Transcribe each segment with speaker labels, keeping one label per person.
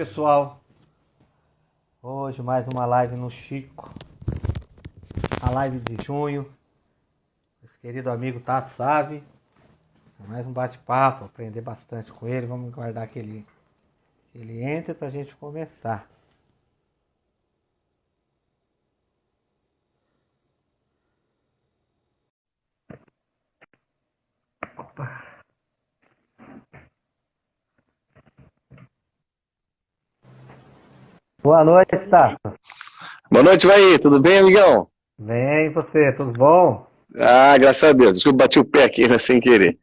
Speaker 1: pessoal, hoje mais uma live no Chico, a live de junho, nosso querido amigo Tato Save, mais um bate-papo, aprender bastante com ele, vamos guardar que ele, que ele entre para a gente começar. Opa. Boa noite, Tato.
Speaker 2: Boa noite, vai Tudo bem, amigão?
Speaker 1: Bem, e você? Tudo bom?
Speaker 2: Ah, graças a Deus. Desculpa, bati o pé aqui né, sem querer.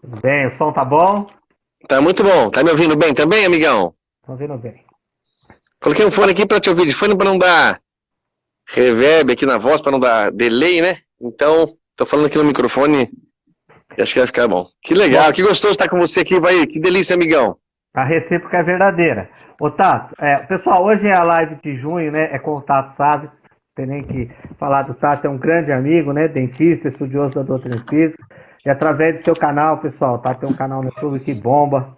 Speaker 1: Tudo bem, o som tá bom?
Speaker 2: Tá muito bom. Tá me ouvindo bem também, amigão?
Speaker 1: Tô ouvindo bem.
Speaker 2: Coloquei um fone aqui para te ouvir de fone para não dar reverb aqui na voz, para não dar delay, né? Então, tô falando aqui no microfone e acho que vai ficar bom. Que legal, que gostoso estar com você aqui, vai. Que delícia, amigão.
Speaker 1: A recíproca é verdadeira. Ô Tato, é, pessoal, hoje é a live de junho, né? É com o Tato Sabe. Tem nem que falar do Tato, é um grande amigo, né? Dentista, estudioso da doutrina espírita. E através do seu canal, pessoal, Tato tem um canal no YouTube que bomba.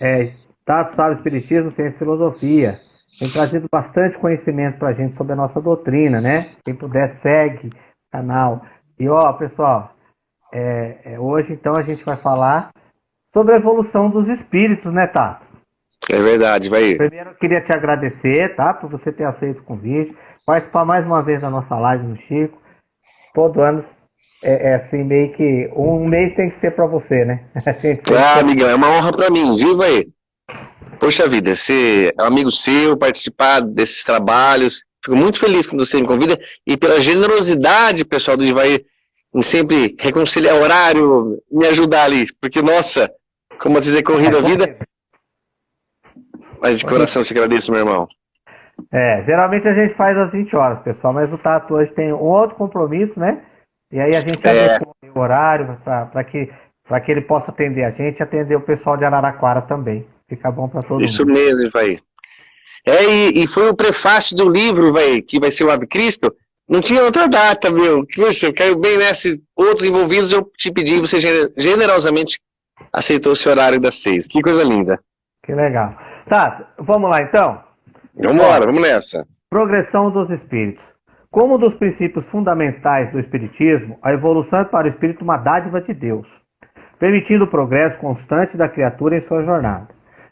Speaker 1: É, Tato Sabe Espiritismo, Ciência e Filosofia. Tem trazido bastante conhecimento pra gente sobre a nossa doutrina, né? Quem puder, segue o canal. E ó, pessoal, é, é, hoje então a gente vai falar sobre a evolução dos espíritos, né, Tato?
Speaker 2: É verdade, vai.
Speaker 1: Primeiro eu queria te agradecer, tá? Por você ter aceito o convite, participar mais uma vez da nossa live no Chico. Todo ano é, é assim, meio que um mês tem que ser para você, né?
Speaker 2: Ah, amigão, é uma honra para mim, viu, aí? Poxa vida, ser amigo seu, participar desses trabalhos. Fico muito feliz quando você me convida e pela generosidade, pessoal do Ivaí, em sempre reconciliar horário, me ajudar ali. Porque, nossa, como dizer, corrida a vida. Mas de coração te agradeço, meu irmão.
Speaker 1: É, geralmente a gente faz às 20 horas, pessoal, mas o Tato hoje tem um outro compromisso, né? E aí a gente é. o horário para que, que ele possa atender a gente e atender o pessoal de Araraquara também. Fica bom para todo
Speaker 2: Isso
Speaker 1: mundo.
Speaker 2: Isso mesmo, vai. É, e, e, foi o prefácio do livro, vai, que vai ser o Ave Cristo. Não tinha outra data, meu. Puxa, caiu bem nessa. Outros envolvidos, eu te pedi, você generosamente aceitou esse horário das seis. Que coisa linda.
Speaker 1: Que legal. Tá, vamos lá então?
Speaker 2: Vamos embora, vamos nessa.
Speaker 1: Progressão dos espíritos. Como um dos princípios fundamentais do espiritismo, a evolução é para o espírito uma dádiva de Deus, permitindo o progresso constante da criatura em sua jornada.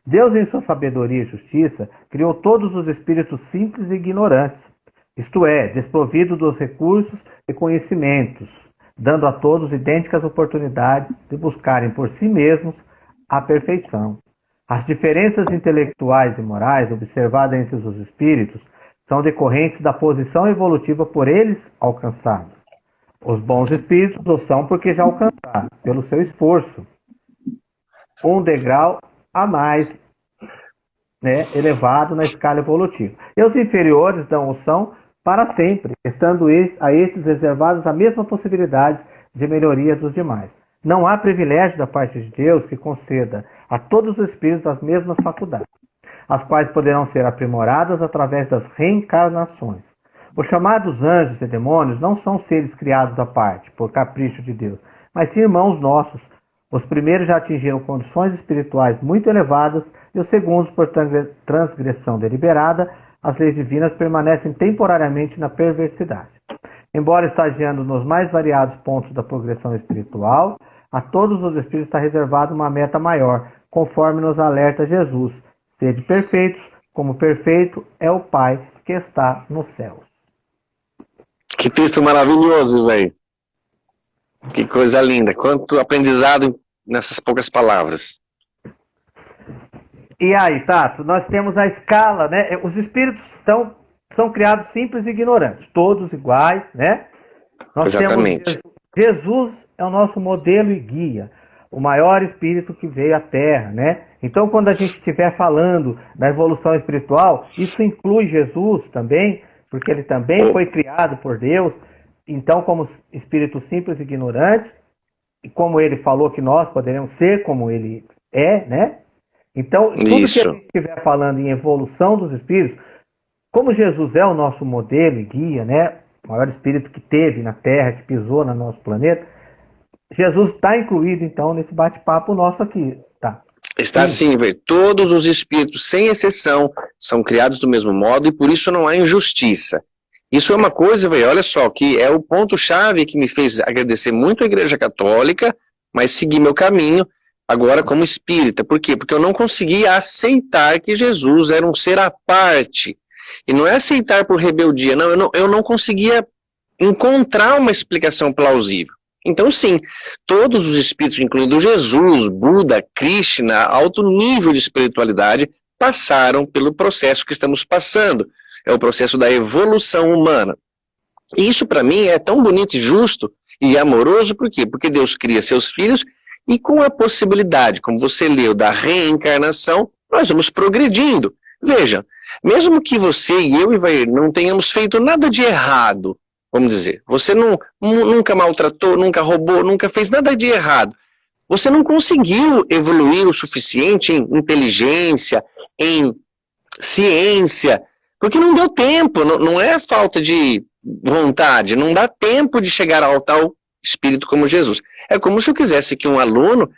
Speaker 1: Deus, em sua sabedoria e justiça, criou todos os espíritos simples e ignorantes, isto é, desprovido dos recursos e conhecimentos, dando a todos idênticas oportunidades de buscarem por si mesmos a perfeição. As diferenças intelectuais e morais observadas entre os espíritos são decorrentes da posição evolutiva por eles alcançados. Os bons espíritos o são porque já alcançaram, pelo seu esforço, um degrau a mais né, elevado na escala evolutiva. E os inferiores não o são para sempre, estando a esses reservadas a mesma possibilidade de melhoria dos demais. Não há privilégio da parte de Deus que conceda a todos os espíritos as mesmas faculdades, as quais poderão ser aprimoradas através das reencarnações. Os chamados anjos e demônios não são seres criados à parte, por capricho de Deus, mas sim irmãos nossos. Os primeiros já atingiram condições espirituais muito elevadas e os segundos, por transgressão deliberada, as leis divinas permanecem temporariamente na perversidade. Embora estagiando nos mais variados pontos da progressão espiritual, a todos os espíritos está reservada uma meta maior, conforme nos alerta Jesus: sede perfeitos, como perfeito é o Pai que está nos céus.
Speaker 2: Que texto maravilhoso, velho. Que coisa linda. Quanto aprendizado nessas poucas palavras.
Speaker 1: E aí, Tato, nós temos a escala, né? Os espíritos estão, são criados simples e ignorantes, todos iguais, né?
Speaker 2: Nós Exatamente.
Speaker 1: temos Jesus é o nosso modelo e guia, o maior espírito que veio à Terra, né? Então, quando a gente estiver falando da evolução espiritual, isso inclui Jesus também, porque ele também foi criado por Deus. Então, como espírito simples e ignorante, e como ele falou que nós poderemos ser como ele é, né? Então, tudo Isso. que a gente estiver falando em evolução dos espíritos, como Jesus é o nosso modelo e guia, né? O maior espírito que teve na Terra, que pisou no nosso planeta, Jesus está incluído, então, nesse bate-papo nosso aqui, tá?
Speaker 2: Está assim, velho. Todos os espíritos, sem exceção, são criados do mesmo modo e por isso não há injustiça. Isso é uma coisa, velho, olha só, que é o ponto-chave que me fez agradecer muito a Igreja Católica, mas seguir meu caminho agora como espírita. Por quê? Porque eu não conseguia aceitar que Jesus era um ser à parte. E não é aceitar por rebeldia, não, eu não, eu não conseguia encontrar uma explicação plausível. Então, sim, todos os espíritos, incluindo Jesus, Buda, Krishna, alto nível de espiritualidade, passaram pelo processo que estamos passando. É o processo da evolução humana. E isso, para mim, é tão bonito e justo e amoroso, por quê? Porque Deus cria seus filhos e com a possibilidade, como você leu, da reencarnação, nós vamos progredindo. Veja, mesmo que você e eu, Ivair, não tenhamos feito nada de errado, vamos dizer. Você não, nunca maltratou, nunca roubou, nunca fez nada de errado. Você não conseguiu evoluir o suficiente em inteligência, em ciência, porque não deu tempo, não, não é falta de vontade, não dá tempo de chegar ao tal espírito como Jesus. É como se eu quisesse que um aluno,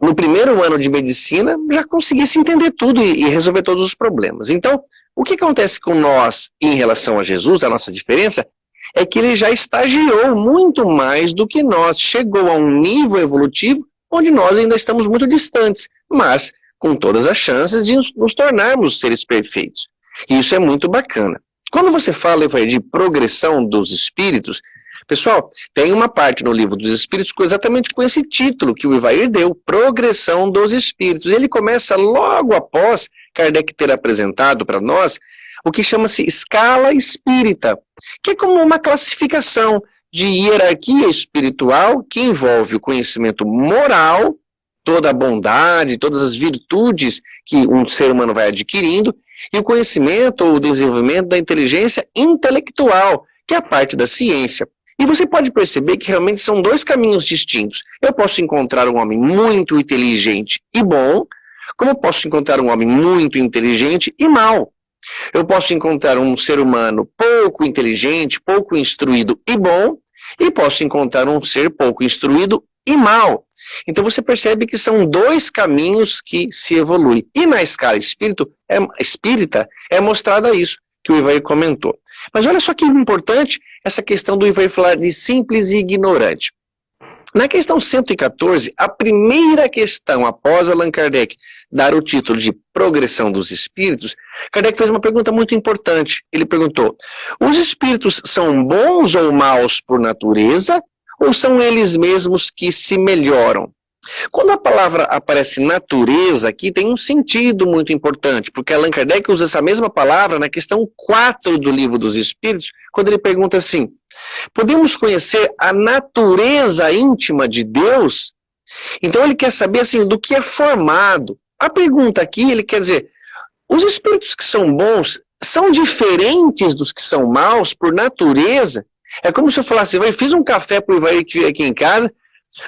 Speaker 2: no primeiro ano de medicina, já conseguisse entender tudo e, e resolver todos os problemas. Então, o que acontece com nós em relação a Jesus, a nossa diferença, é que ele já estagiou muito mais do que nós, chegou a um nível evolutivo onde nós ainda estamos muito distantes, mas com todas as chances de nos tornarmos seres perfeitos. E isso é muito bacana. Quando você fala de progressão dos espíritos, pessoal, tem uma parte no livro dos espíritos exatamente com esse título que o Ivair deu, Progressão dos Espíritos. Ele começa logo após Kardec ter apresentado para nós o que chama-se escala espírita, que é como uma classificação de hierarquia espiritual que envolve o conhecimento moral, toda a bondade, todas as virtudes que um ser humano vai adquirindo, e o conhecimento ou o desenvolvimento da inteligência intelectual, que é a parte da ciência. E você pode perceber que realmente são dois caminhos distintos. Eu posso encontrar um homem muito inteligente e bom, como eu posso encontrar um homem muito inteligente e mal. Eu posso encontrar um ser humano pouco inteligente, pouco instruído e bom, e posso encontrar um ser pouco instruído e mal. Então você percebe que são dois caminhos que se evoluem. E na escala espírito, é, espírita é mostrada isso, que o Ivair comentou. Mas olha só que importante essa questão do Ivair falar de simples e ignorante. Na questão 114, a primeira questão após Allan Kardec dar o título de Progressão dos Espíritos, Kardec fez uma pergunta muito importante. Ele perguntou, os espíritos são bons ou maus por natureza, ou são eles mesmos que se melhoram? Quando a palavra aparece natureza aqui, tem um sentido muito importante, porque Allan Kardec usa essa mesma palavra na questão 4 do Livro dos Espíritos, quando ele pergunta assim, podemos conhecer a natureza íntima de Deus? Então ele quer saber assim, do que é formado. A pergunta aqui, ele quer dizer, os espíritos que são bons são diferentes dos que são maus por natureza? É como se eu falasse, eu fiz um café para o Ivair aqui em casa,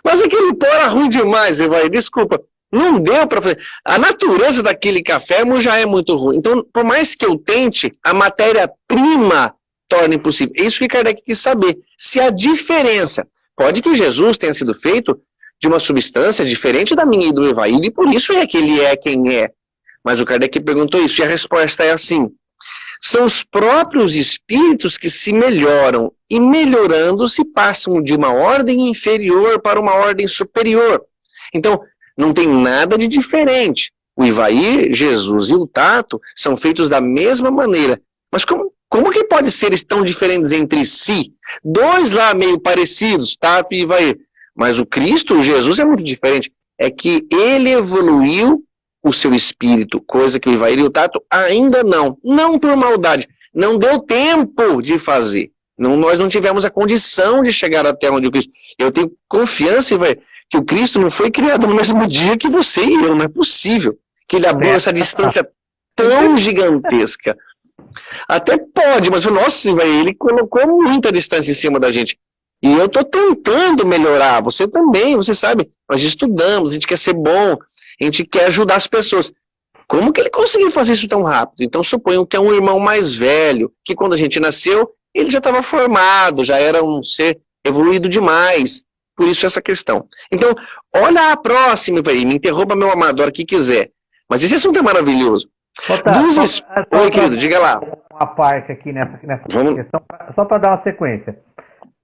Speaker 2: mas aquele pó era ruim demais, Evair, desculpa. Não deu para fazer. A natureza daquele café já é muito ruim. Então, por mais que eu tente, a matéria-prima torna impossível. É isso que Kardec quis saber. Se a diferença, pode que Jesus tenha sido feito de uma substância diferente da minha e do Evair, e por isso é que ele é quem é. Mas o Kardec perguntou isso, e a resposta é assim. São os próprios espíritos que se melhoram e melhorando se passam de uma ordem inferior para uma ordem superior. Então, não tem nada de diferente. O Ivair, Jesus e o Tato são feitos da mesma maneira. Mas como, como que pode ser tão diferentes entre si? Dois lá meio parecidos, Tato e Ivair. Mas o Cristo, o Jesus, é muito diferente. É que ele evoluiu o seu espírito, coisa que o Ivair e o Tato ainda não. Não por maldade, não deu tempo de fazer. Não, nós não tivemos a condição de chegar até onde o Cristo... Eu tenho confiança, Ivair, que o Cristo não foi criado no mesmo dia que você e eu, não é possível que ele abriu essa distância tão gigantesca. Até pode, mas o nosso, Ivair, ele colocou muita distância em cima da gente. E eu estou tentando melhorar, você também, você sabe, nós estudamos, a gente quer ser bom, a gente quer ajudar as pessoas. Como que ele conseguiu fazer isso tão rápido? Então suponham que é um irmão mais velho, que quando a gente nasceu, ele já estava formado, já era um ser evoluído demais. Por isso essa questão. Então, olha a próxima aí, me interrompa meu amado, a hora que quiser. Mas esse assunto é maravilhoso.
Speaker 1: Tá, só, só, Oi, querido, diga lá. Uma parte aqui nessa, nessa Vamos... questão, só para dar uma sequência.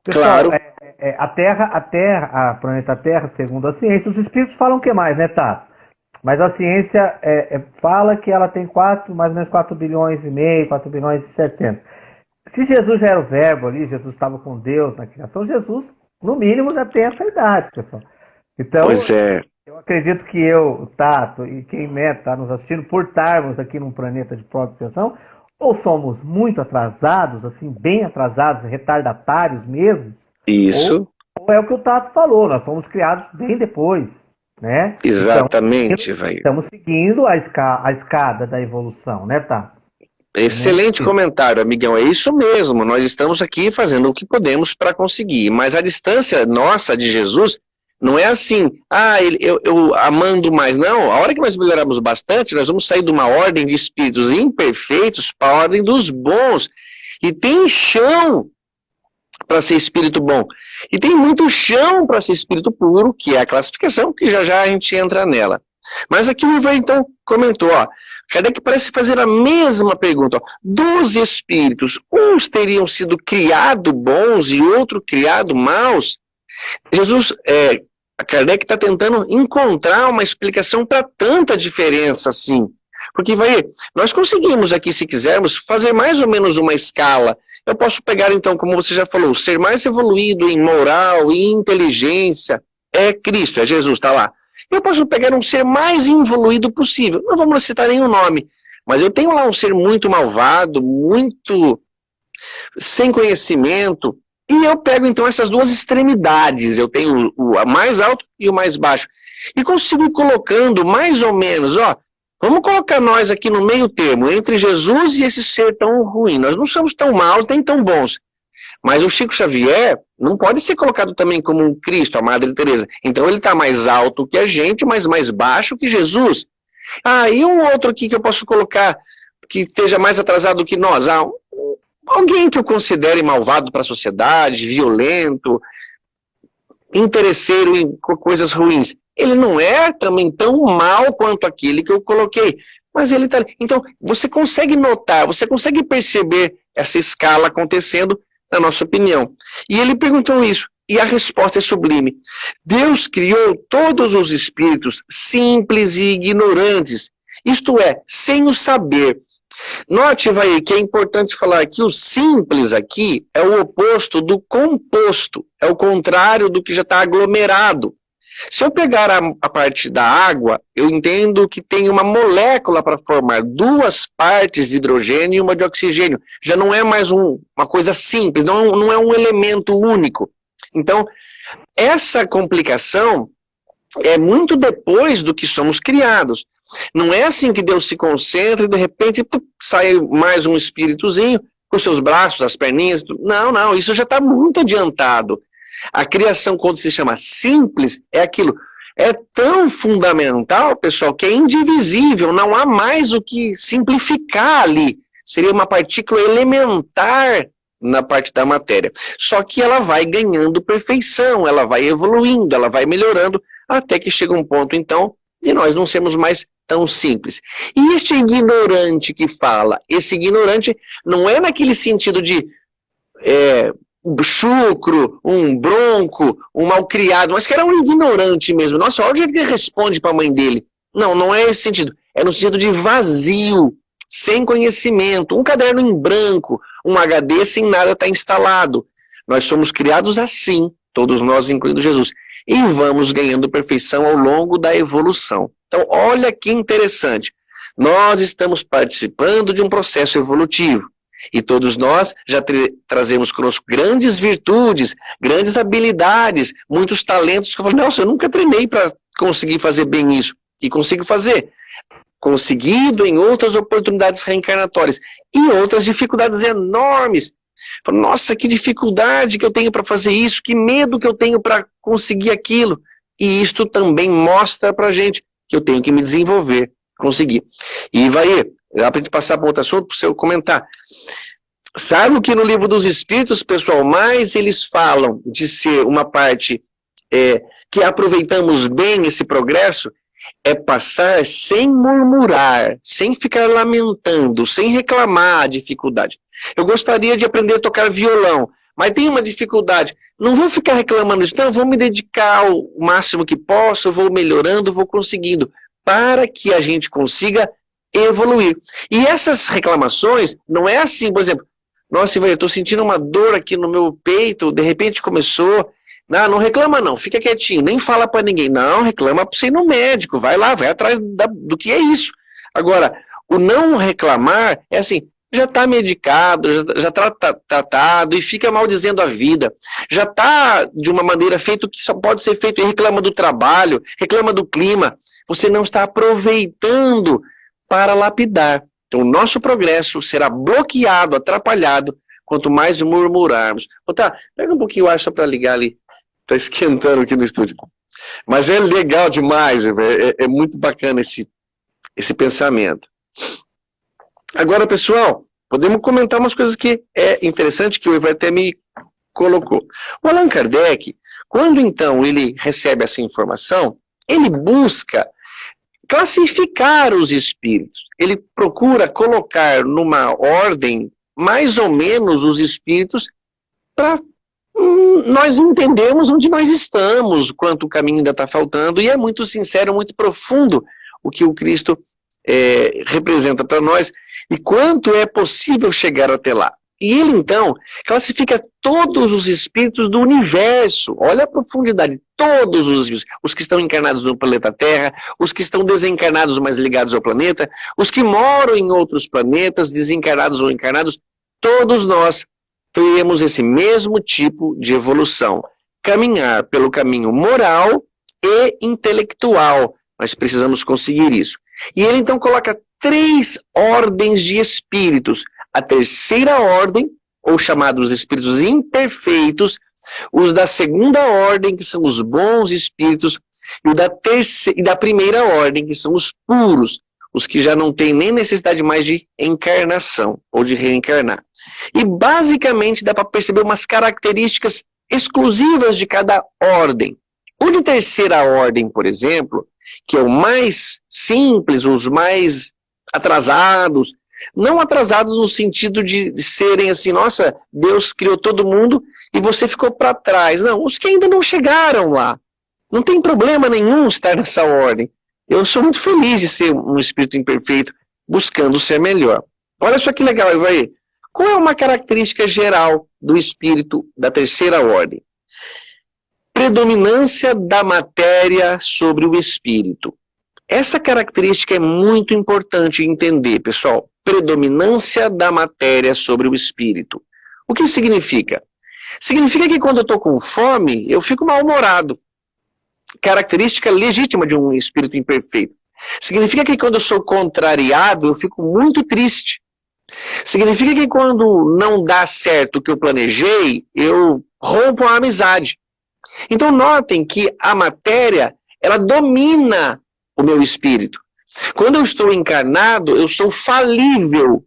Speaker 1: Pessoal, claro. É, é, a Terra, a Terra, a planeta Terra, segundo a ciência, os espíritos falam o que mais, né, Tato? Mas a ciência é, é, fala que ela tem quatro, mais ou menos 4 bilhões e meio, 4 bilhões e 700. Se Jesus já era o verbo ali, Jesus estava com Deus na criação, Jesus, no mínimo, já tem essa idade, pessoal. Então, pois é. eu acredito que eu, o Tato e quem está nos assistindo, por estarmos aqui num planeta de proteção, ou somos muito atrasados, assim, bem atrasados, retardatários mesmo.
Speaker 2: Isso.
Speaker 1: Ou, ou é o que o Tato falou, nós fomos criados bem depois. Né?
Speaker 2: Exatamente, então,
Speaker 1: Estamos seguindo a, esca a escada da evolução, né, Tato?
Speaker 2: Excelente comentário, amigão. É isso mesmo. Nós estamos aqui fazendo o que podemos para conseguir. Mas a distância nossa de Jesus não é assim, ah, eu, eu amando mais. Não, a hora que nós melhoramos bastante, nós vamos sair de uma ordem de espíritos imperfeitos para a ordem dos bons. E tem chão para ser espírito bom. E tem muito chão para ser espírito puro, que é a classificação, que já já a gente entra nela. Mas aqui o Ivan então comentou, ó, Kardec parece fazer a mesma pergunta. Ó, dos espíritos, uns teriam sido criados bons e outros criados maus? Jesus, é, Kardec está tentando encontrar uma explicação para tanta diferença assim. Porque, vai, nós conseguimos aqui, se quisermos, fazer mais ou menos uma escala. Eu posso pegar, então, como você já falou, ser mais evoluído em moral e inteligência é Cristo, é Jesus, está lá. Eu posso pegar um ser mais evoluído possível. Não vamos citar nenhum nome, mas eu tenho lá um ser muito malvado, muito sem conhecimento, e eu pego então essas duas extremidades, eu tenho o, mais alto e o mais baixo, e consigo ir colocando mais ou menos, ó, vamos colocar nós aqui no meio termo, entre Jesus e esse ser tão ruim, nós não somos tão maus nem tão bons, mas o Chico Xavier não pode ser colocado também como um Cristo, a Madre Teresa. Então ele está mais alto que a gente, mas mais baixo que Jesus. Ah, e um outro aqui que eu posso colocar que esteja mais atrasado que nós? Ah, alguém que eu considere malvado para a sociedade, violento, interesseiro em coisas ruins. Ele não é também tão mal quanto aquele que eu coloquei. Mas ele está... Então, você consegue notar, você consegue perceber essa escala acontecendo na nossa opinião. E ele perguntou isso, e a resposta é sublime. Deus criou todos os espíritos simples e ignorantes, isto é, sem o saber. Note, vai que é importante falar que o simples aqui é o oposto do composto, é o contrário do que já está aglomerado. Se eu pegar a, a, parte da água, eu entendo que tem uma molécula para formar duas partes de hidrogênio e uma de oxigênio. Já não é mais um, uma coisa simples, não, não é um elemento único. Então, essa complicação é muito depois do que somos criados. Não é assim que Deus se concentra e de repente sai mais um espíritozinho com seus braços, as perninhas. Não, não, isso já está muito adiantado. A criação, quando se chama simples, é aquilo. É tão fundamental, pessoal, que é indivisível, não há mais o que simplificar ali. Seria uma partícula elementar na parte da matéria. Só que ela vai ganhando perfeição, ela vai evoluindo, ela vai melhorando, até que chega um ponto, então, de nós não sermos mais tão simples. E este ignorante que fala, esse ignorante não é naquele sentido de é, um chucro, um bronco, um malcriado, mas que era um ignorante mesmo. Nossa, olha o jeito que ele responde para a mãe dele. Não, não é esse sentido. É no sentido de vazio, sem conhecimento, um caderno em branco, um HD sem nada estar tá instalado. Nós somos criados assim, todos nós, incluindo Jesus. E vamos ganhando perfeição ao longo da evolução. Então, olha que interessante. Nós estamos participando de um processo evolutivo. E todos nós já trazemos conosco grandes virtudes, grandes habilidades, muitos talentos que eu falo, nossa, eu nunca treinei para conseguir fazer bem isso. E consigo fazer. Conseguido em outras oportunidades reencarnatórias. E outras dificuldades enormes. Falo, nossa, que dificuldade que eu tenho para fazer isso, que medo que eu tenho para conseguir aquilo. E isto também mostra para gente que eu tenho que me desenvolver, conseguir. E vai, Dá para gente passar para outro assunto, para você comentar. Sabe que no livro dos Espíritos, pessoal, mais eles falam de ser uma parte é, que aproveitamos bem esse progresso é passar sem murmurar, sem ficar lamentando, sem reclamar a dificuldade. Eu gostaria de aprender a tocar violão, mas tem uma dificuldade. Não vou ficar reclamando disso, não, vou me dedicar o máximo que posso, vou melhorando, vou conseguindo, para que a gente consiga evoluir. E essas reclamações, não é assim, por exemplo, nossa, eu estou sentindo uma dor aqui no meu peito, de repente começou, não, não reclama não, fica quietinho, nem fala para ninguém. Não, reclama para você ir no médico, vai lá, vai atrás da, do que é isso. Agora, o não reclamar é assim, já está medicado, já está tratado e fica maldizendo a vida. Já está de uma maneira feito que só pode ser feito e reclama do trabalho, reclama do clima. Você não está aproveitando para lapidar. Então o nosso progresso será bloqueado, atrapalhado, quanto mais murmurarmos. Tá, pega um pouquinho o ar só para ligar ali. Está esquentando aqui no estúdio. Mas é legal demais, é, é, é muito bacana esse, esse pensamento. Agora, pessoal, podemos comentar umas coisas que é interessante que o Ivan até me colocou. O Allan Kardec, quando então ele recebe essa informação, ele busca classificar os espíritos. Ele procura colocar numa ordem mais ou menos os espíritos para nós entendemos onde nós estamos, quanto o caminho ainda está faltando, e é muito sincero, muito profundo o que o Cristo é, representa para nós, e quanto é possível chegar até lá. E ele, então, classifica todos os espíritos do universo. Olha a profundidade. Todos os espíritos. Os que estão encarnados no planeta Terra, os que estão desencarnados, mas ligados ao planeta, os que moram em outros planetas, desencarnados ou encarnados, todos nós teremos esse mesmo tipo de evolução. Caminhar pelo caminho moral e intelectual. Nós precisamos conseguir isso. E ele então coloca três ordens de espíritos. A terceira ordem, ou chamados espíritos imperfeitos, os da segunda ordem, que são os bons espíritos, e, da terceira, e da primeira ordem, que são os puros, os que já não têm nem necessidade mais de encarnação, ou de reencarnar. E basicamente dá para perceber umas características exclusivas de cada ordem. O de terceira ordem, por exemplo, que é o mais simples, os mais atrasados, não atrasados no sentido de serem assim, nossa, Deus criou todo mundo e você ficou para trás. Não, os que ainda não chegaram lá. Não tem problema nenhum estar nessa ordem. Eu sou muito feliz de ser um espírito imperfeito, buscando ser melhor. Olha só que legal, Ivaí. Qual é uma característica geral do espírito da terceira ordem? Predominância da matéria sobre o espírito. Essa característica é muito importante entender, pessoal. Predominância da matéria sobre o espírito. O que significa? Significa que quando eu estou com fome, eu fico mal-humorado. Característica legítima de um espírito imperfeito. Significa que quando eu sou contrariado, eu fico muito triste. Significa que quando não dá certo o que eu planejei, eu rompo a amizade. Então notem que a matéria, ela domina o meu espírito. Quando eu estou encarnado, eu sou falível.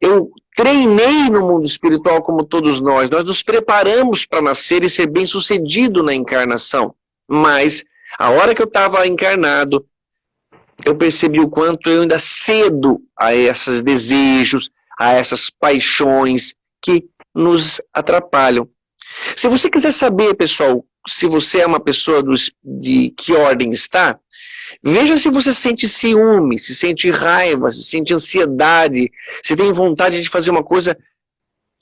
Speaker 2: Eu treinei no mundo espiritual como todos nós. Nós nos preparamos para nascer e ser bem sucedido na encarnação. Mas, a hora que eu estava encarnado, eu percebi o quanto eu ainda cedo a esses desejos, a essas paixões que nos atrapalham. Se você quiser saber, pessoal, se você é uma pessoa dos, de que ordem está, veja se você sente ciúme, se sente raiva, se sente ansiedade, se tem vontade de fazer uma coisa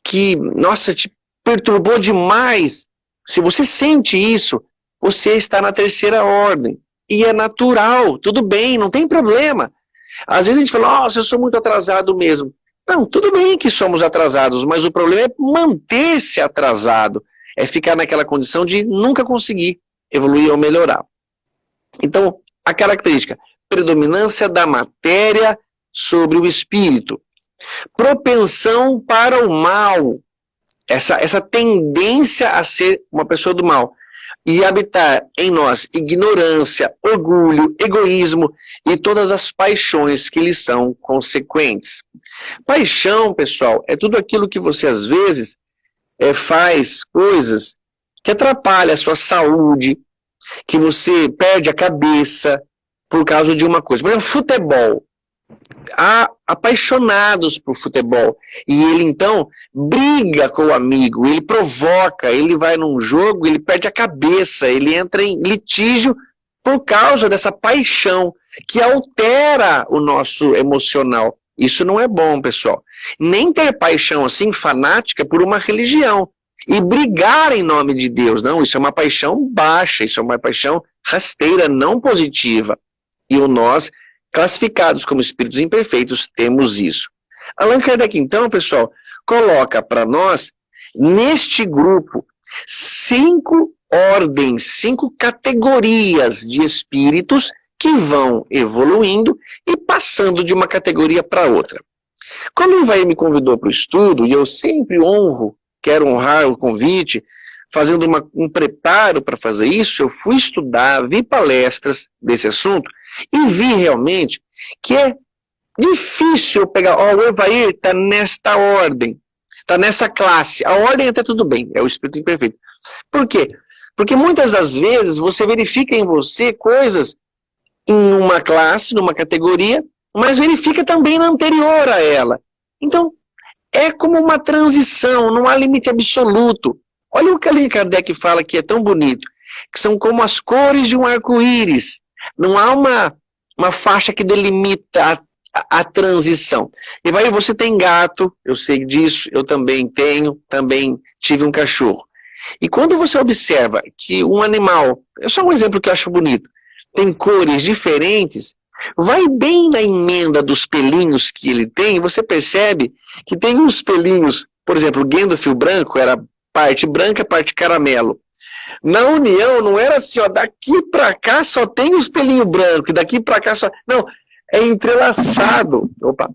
Speaker 2: que, nossa, te perturbou demais. Se você sente isso, você está na terceira ordem. E é natural, tudo bem, não tem problema. Às vezes a gente fala, nossa, eu sou muito atrasado mesmo. Não, tudo bem que somos atrasados, mas o problema é manter-se atrasado. É ficar naquela condição de nunca conseguir evoluir ou melhorar. Então, a característica, predominância da matéria sobre o espírito. Propensão para o mal. Essa, essa tendência a ser uma pessoa do mal e habitar em nós ignorância, orgulho, egoísmo e todas as paixões que lhes são consequentes. Paixão, pessoal, é tudo aquilo que você às vezes é, faz coisas que atrapalham a sua saúde, que você perde a cabeça por causa de uma coisa. Por exemplo, futebol. Há apaixonados por futebol. E ele, então, briga com o amigo, ele provoca, ele vai num jogo, ele perde a cabeça, ele entra em litígio por causa dessa paixão que altera o nosso emocional. Isso não é bom, pessoal. Nem ter paixão assim, fanática, por uma religião. E brigar em nome de Deus. Não, isso é uma paixão baixa, isso é uma paixão rasteira, não positiva. E o nós, classificados como espíritos imperfeitos, temos isso. Allan Kardec, então, pessoal, coloca para nós, neste grupo, cinco ordens, cinco categorias de espíritos que vão evoluindo e passando de uma categoria para outra. Quando o Ivaí me convidou para o estudo, e eu sempre honro, quero honrar o convite, fazendo uma, um preparo para fazer isso, eu fui estudar, vi palestras desse assunto e vi realmente que é difícil pegar, ó, o Evair está nesta ordem, está nessa classe, a ordem até tudo bem, é o espírito imperfeito. Por quê? Porque muitas das vezes você verifica em você coisas em uma classe, numa categoria, mas verifica também na anterior a ela. Então, é como uma transição, não há limite absoluto. Olha o que Allan Kardec fala que é tão bonito, que são como as cores de um arco-íris. Não há uma, uma faixa que delimita a, a, a transição. E vai, você tem gato, eu sei disso, eu também tenho, também tive um cachorro. E quando você observa que um animal, é só um exemplo que eu acho bonito, tem cores diferentes, vai bem na emenda dos pelinhos que ele tem, você percebe que tem uns pelinhos, por exemplo, o Gandalf branco era parte branca, parte caramelo. Na União não era assim, ó, daqui para cá só tem os pelinhos brancos, daqui para cá só... Não, é entrelaçado. Opa.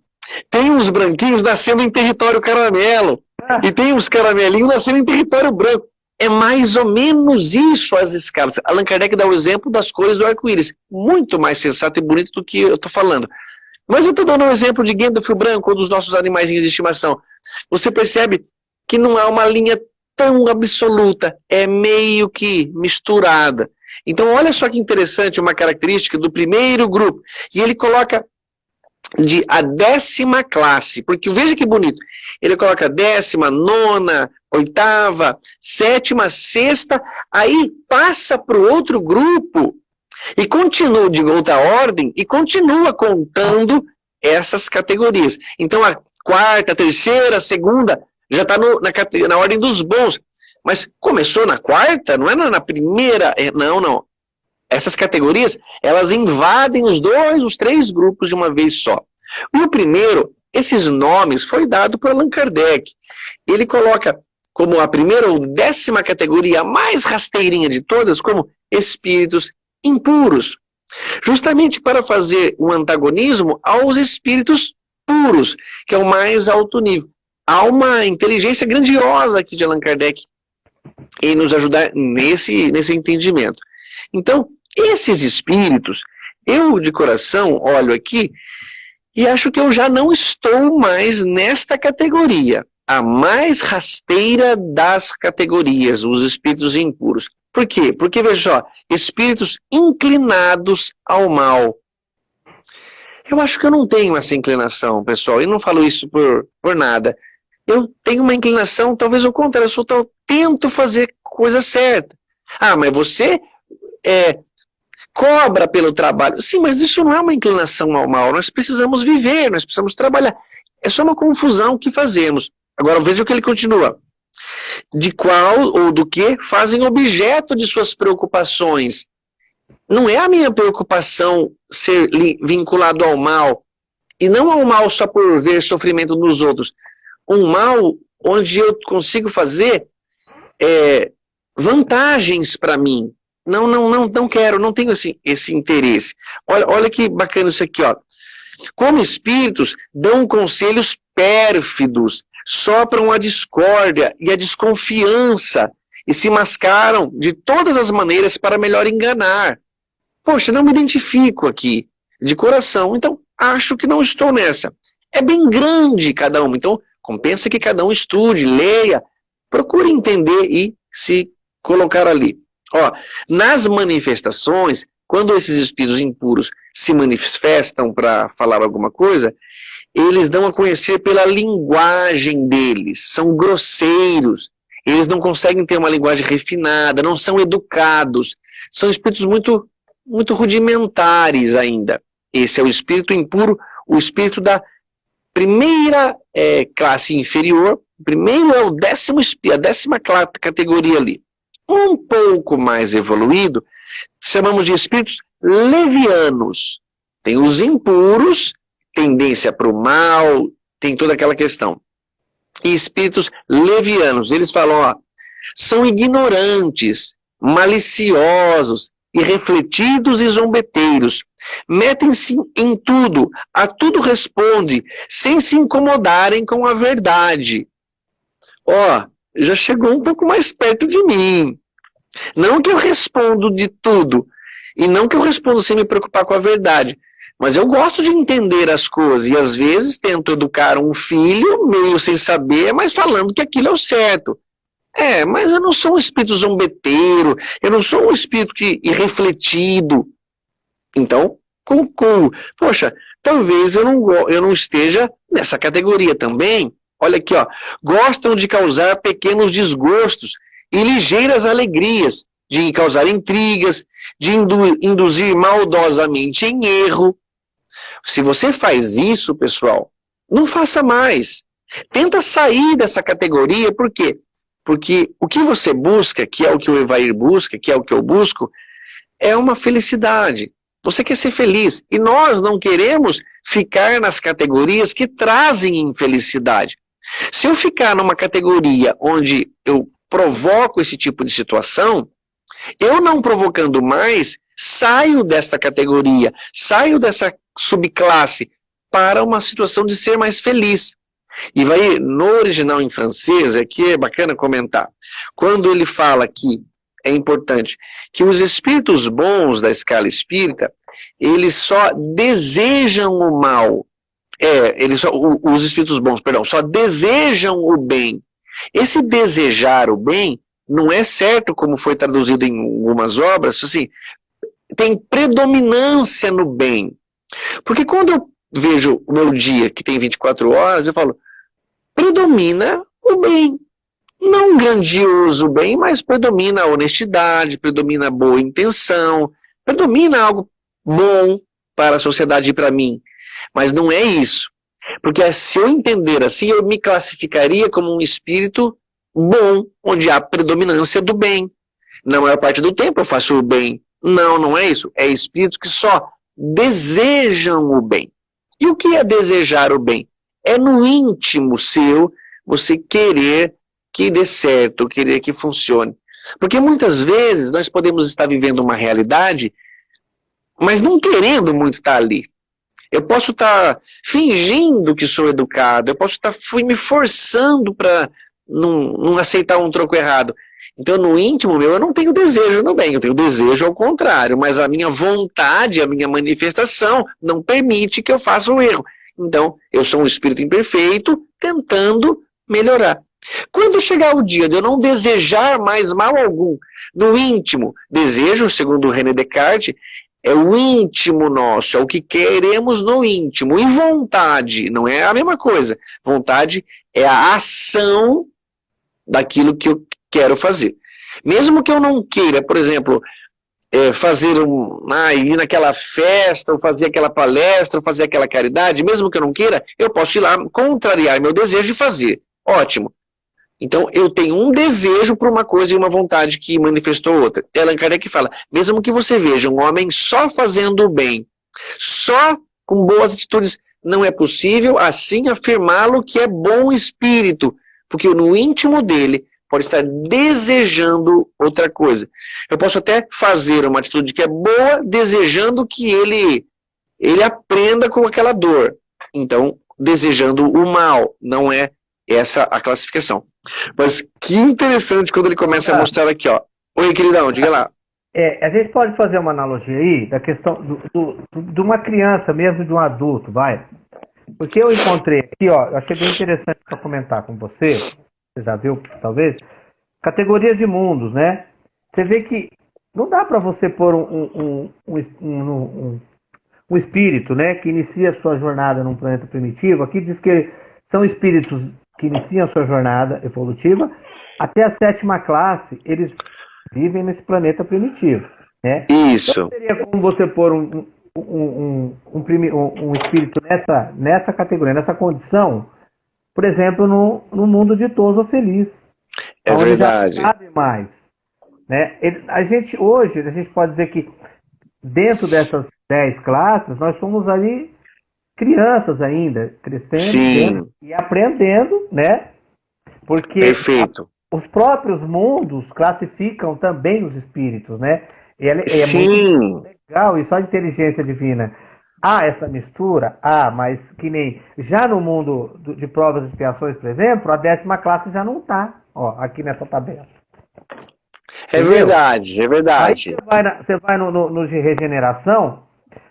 Speaker 2: Tem uns branquinhos nascendo em território caramelo, ah. e tem uns caramelinhos nascendo em território branco. É mais ou menos isso as escalas. Allan Kardec dá o exemplo das cores do arco-íris. Muito mais sensato e bonito do que eu estou falando. Mas eu estou dando um exemplo de Gandalf branco, ou dos nossos animais de estimação. Você percebe que não há uma linha tão absoluta, é meio que misturada. Então olha só que interessante uma característica do primeiro grupo. E ele coloca de a décima classe, porque veja que bonito, ele coloca décima, nona, oitava, sétima, sexta, aí passa para o outro grupo e continua de outra ordem e continua contando essas categorias. Então a quarta, a terceira, a segunda, já está na, na ordem dos bons. Mas começou na quarta, não é na primeira, é, não, não. Essas categorias, elas invadem os dois, os três grupos de uma vez só. E o primeiro, esses nomes, foi dado por Allan Kardec. Ele coloca como a primeira ou décima categoria, a mais rasteirinha de todas, como espíritos impuros. Justamente para fazer um antagonismo aos espíritos puros, que é o mais alto nível. Há uma inteligência grandiosa aqui de Allan Kardec em nos ajudar nesse, nesse entendimento. Então, esses espíritos, eu de coração olho aqui e acho que eu já não estou mais nesta categoria, a mais rasteira das categorias, os espíritos impuros. Por quê? Porque, veja só, espíritos inclinados ao mal. Eu acho que eu não tenho essa inclinação, pessoal, e não falo isso por, por nada. Eu tenho uma inclinação, talvez ao contrário, eu, eu tento fazer coisa certa. Ah, mas você é, cobra pelo trabalho. Sim, mas isso não é uma inclinação ao mal. Nós precisamos viver, nós precisamos trabalhar. É só uma confusão que fazemos. Agora veja o que ele continua. De qual ou do que fazem objeto de suas preocupações. Não é a minha preocupação ser vinculado ao mal. E não ao mal só por ver sofrimento nos outros. Um mal onde eu consigo fazer é, vantagens para mim, não, não, não, não quero, não tenho esse, esse interesse. Olha, olha que bacana isso aqui, ó. Como espíritos, dão conselhos pérfidos, sopram a discórdia e a desconfiança e se mascaram de todas as maneiras para melhor enganar. Poxa, não me identifico aqui, de coração, então acho que não estou nessa. É bem grande cada um, então compensa que cada um estude, leia, procure entender e se colocar ali. Ó, nas manifestações, quando esses espíritos impuros se manifestam para falar alguma coisa, eles dão a conhecer pela linguagem deles, são grosseiros, eles não conseguem ter uma linguagem refinada, não são educados, são espíritos muito, muito rudimentares ainda. Esse é o espírito impuro, o espírito da primeira é, classe inferior, primeiro é o décimo a décima categoria ali. Um pouco mais evoluído, chamamos de espíritos levianos. Tem os impuros, tendência para o mal, tem toda aquela questão. E espíritos levianos, eles falam, ó, são ignorantes, maliciosos, irrefletidos e zombeteiros. Metem-se em tudo, a tudo responde, sem se incomodarem com a verdade. Ó, já chegou um pouco mais perto de mim. Não que eu respondo de tudo, e não que eu respondo sem me preocupar com a verdade, mas eu gosto de entender as coisas, e às vezes tento educar um filho, meio sem saber, mas falando que aquilo é o certo. É, mas eu não sou um espírito zombeteiro, eu não sou um espírito que, irrefletido. Então, concluo. Poxa, talvez eu não, eu não esteja nessa categoria também. Olha aqui, ó. Gostam de causar pequenos desgostos e ligeiras alegrias, de causar intrigas, de indu induzir maldosamente em erro. Se você faz isso, pessoal, não faça mais. Tenta sair dessa categoria, por quê? Porque o que você busca, que é o que o Evair busca, que é o que eu busco, é uma felicidade. Você quer ser feliz. E nós não queremos ficar nas categorias que trazem infelicidade. Se eu ficar numa categoria onde eu provoco esse tipo de situação, eu não provocando mais, saio desta categoria, saio dessa subclasse para uma situação de ser mais feliz. E vai, no original em francês, aqui é bacana comentar, quando ele fala que é importante, que os espíritos bons da escala espírita, eles só desejam o mal, é, eles os espíritos bons, perdão, só desejam o bem. Esse desejar o bem não é certo, como foi traduzido em algumas obras, assim, tem predominância no bem. Porque quando eu vejo o meu dia, que tem 24 horas, eu falo, predomina o bem. Não grandioso bem, mas predomina a honestidade, predomina a boa intenção, predomina algo bom para a sociedade e para mim. Mas não é isso. Porque se eu entender assim, eu me classificaria como um espírito bom, onde há predominância do bem. Na maior parte do tempo eu faço o bem. Não, não é isso. É espíritos que só desejam o bem. E o que é desejar o bem? É no íntimo seu você querer que dê certo, querer que funcione. Porque muitas vezes nós podemos estar vivendo uma realidade, mas não querendo muito estar ali. Eu posso estar fingindo que sou educado, eu posso estar fui me forçando para não, não aceitar um troco errado. Então, no íntimo meu, eu não tenho desejo no bem, eu tenho desejo ao contrário, mas a minha vontade, a minha manifestação não permite que eu faça o um erro. Então, eu sou um espírito imperfeito tentando melhorar. Quando chegar o dia de eu não desejar mais mal algum, no íntimo, desejo, segundo René Descartes, é o íntimo nosso, é o que queremos no íntimo. E vontade não é a mesma coisa. Vontade é a ação daquilo que eu quero fazer. Mesmo que eu não queira, por exemplo, é, fazer um, ah, ir naquela festa, ou fazer aquela palestra, ou fazer aquela caridade, mesmo que eu não queira, eu posso ir lá contrariar meu desejo e fazer. Ótimo. Então, eu tenho um desejo por uma coisa e uma vontade que manifestou outra. Allan Kardec fala, mesmo que você veja um homem só fazendo o bem, só com boas atitudes, não é possível assim afirmá-lo que é bom espírito, porque no íntimo dele pode estar desejando outra coisa. Eu posso até fazer uma atitude que é boa, desejando que ele, ele aprenda com aquela dor. Então, desejando o mal, não é essa a classificação. Mas que interessante quando ele começa a ah. mostrar aqui, ó. Oi, queridão, diga lá.
Speaker 1: É, a gente pode fazer uma analogia aí da questão do, do, de uma criança mesmo de um adulto, vai. Porque eu encontrei aqui, ó, eu achei bem interessante para comentar com você, você já viu, talvez, categorias de mundos, né? Você vê que não dá para você pôr um, um, um, um, espírito né, que inicia a sua jornada num planeta primitivo. Aqui diz que são espíritos que iniciam a sua jornada evolutiva. Até a sétima classe, eles vivem nesse planeta primitivo. Né?
Speaker 2: Isso. Então,
Speaker 1: seria como você pôr um, um, um, um, um espírito nessa, nessa categoria, nessa condição, por exemplo, no, no mundo ditoso ou feliz.
Speaker 2: É verdade.
Speaker 1: Sabe mais. Né? A gente, hoje, a gente pode dizer que dentro dessas dez classes, nós somos ali crianças ainda, crescendo e aprendendo, né? Porque
Speaker 2: Perfeito.
Speaker 1: Os próprios mundos classificam também os espíritos, né?
Speaker 2: E é, Sim. muito
Speaker 1: legal, e só a inteligência divina. Há essa mistura? Ah, mas que nem. Já no mundo de provas e expiações, por exemplo, a décima classe já não está, ó, aqui nessa tabela.
Speaker 2: É Entendeu? verdade, é verdade.
Speaker 1: Aí você vai, na, você vai no, no, no, de regeneração,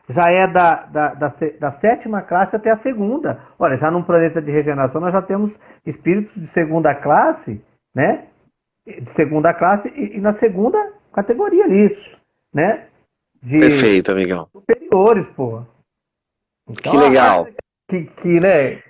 Speaker 1: já é da, da, da, da, sétima classe até a segunda. Olha, já num planeta de regeneração nós já temos espíritos de segunda classe, né? De segunda classe e, e na segunda categoria isso, né?
Speaker 2: De Perfeito, amigão.
Speaker 1: Superiores, pô.
Speaker 2: Então, que legal.
Speaker 1: Que, que, né?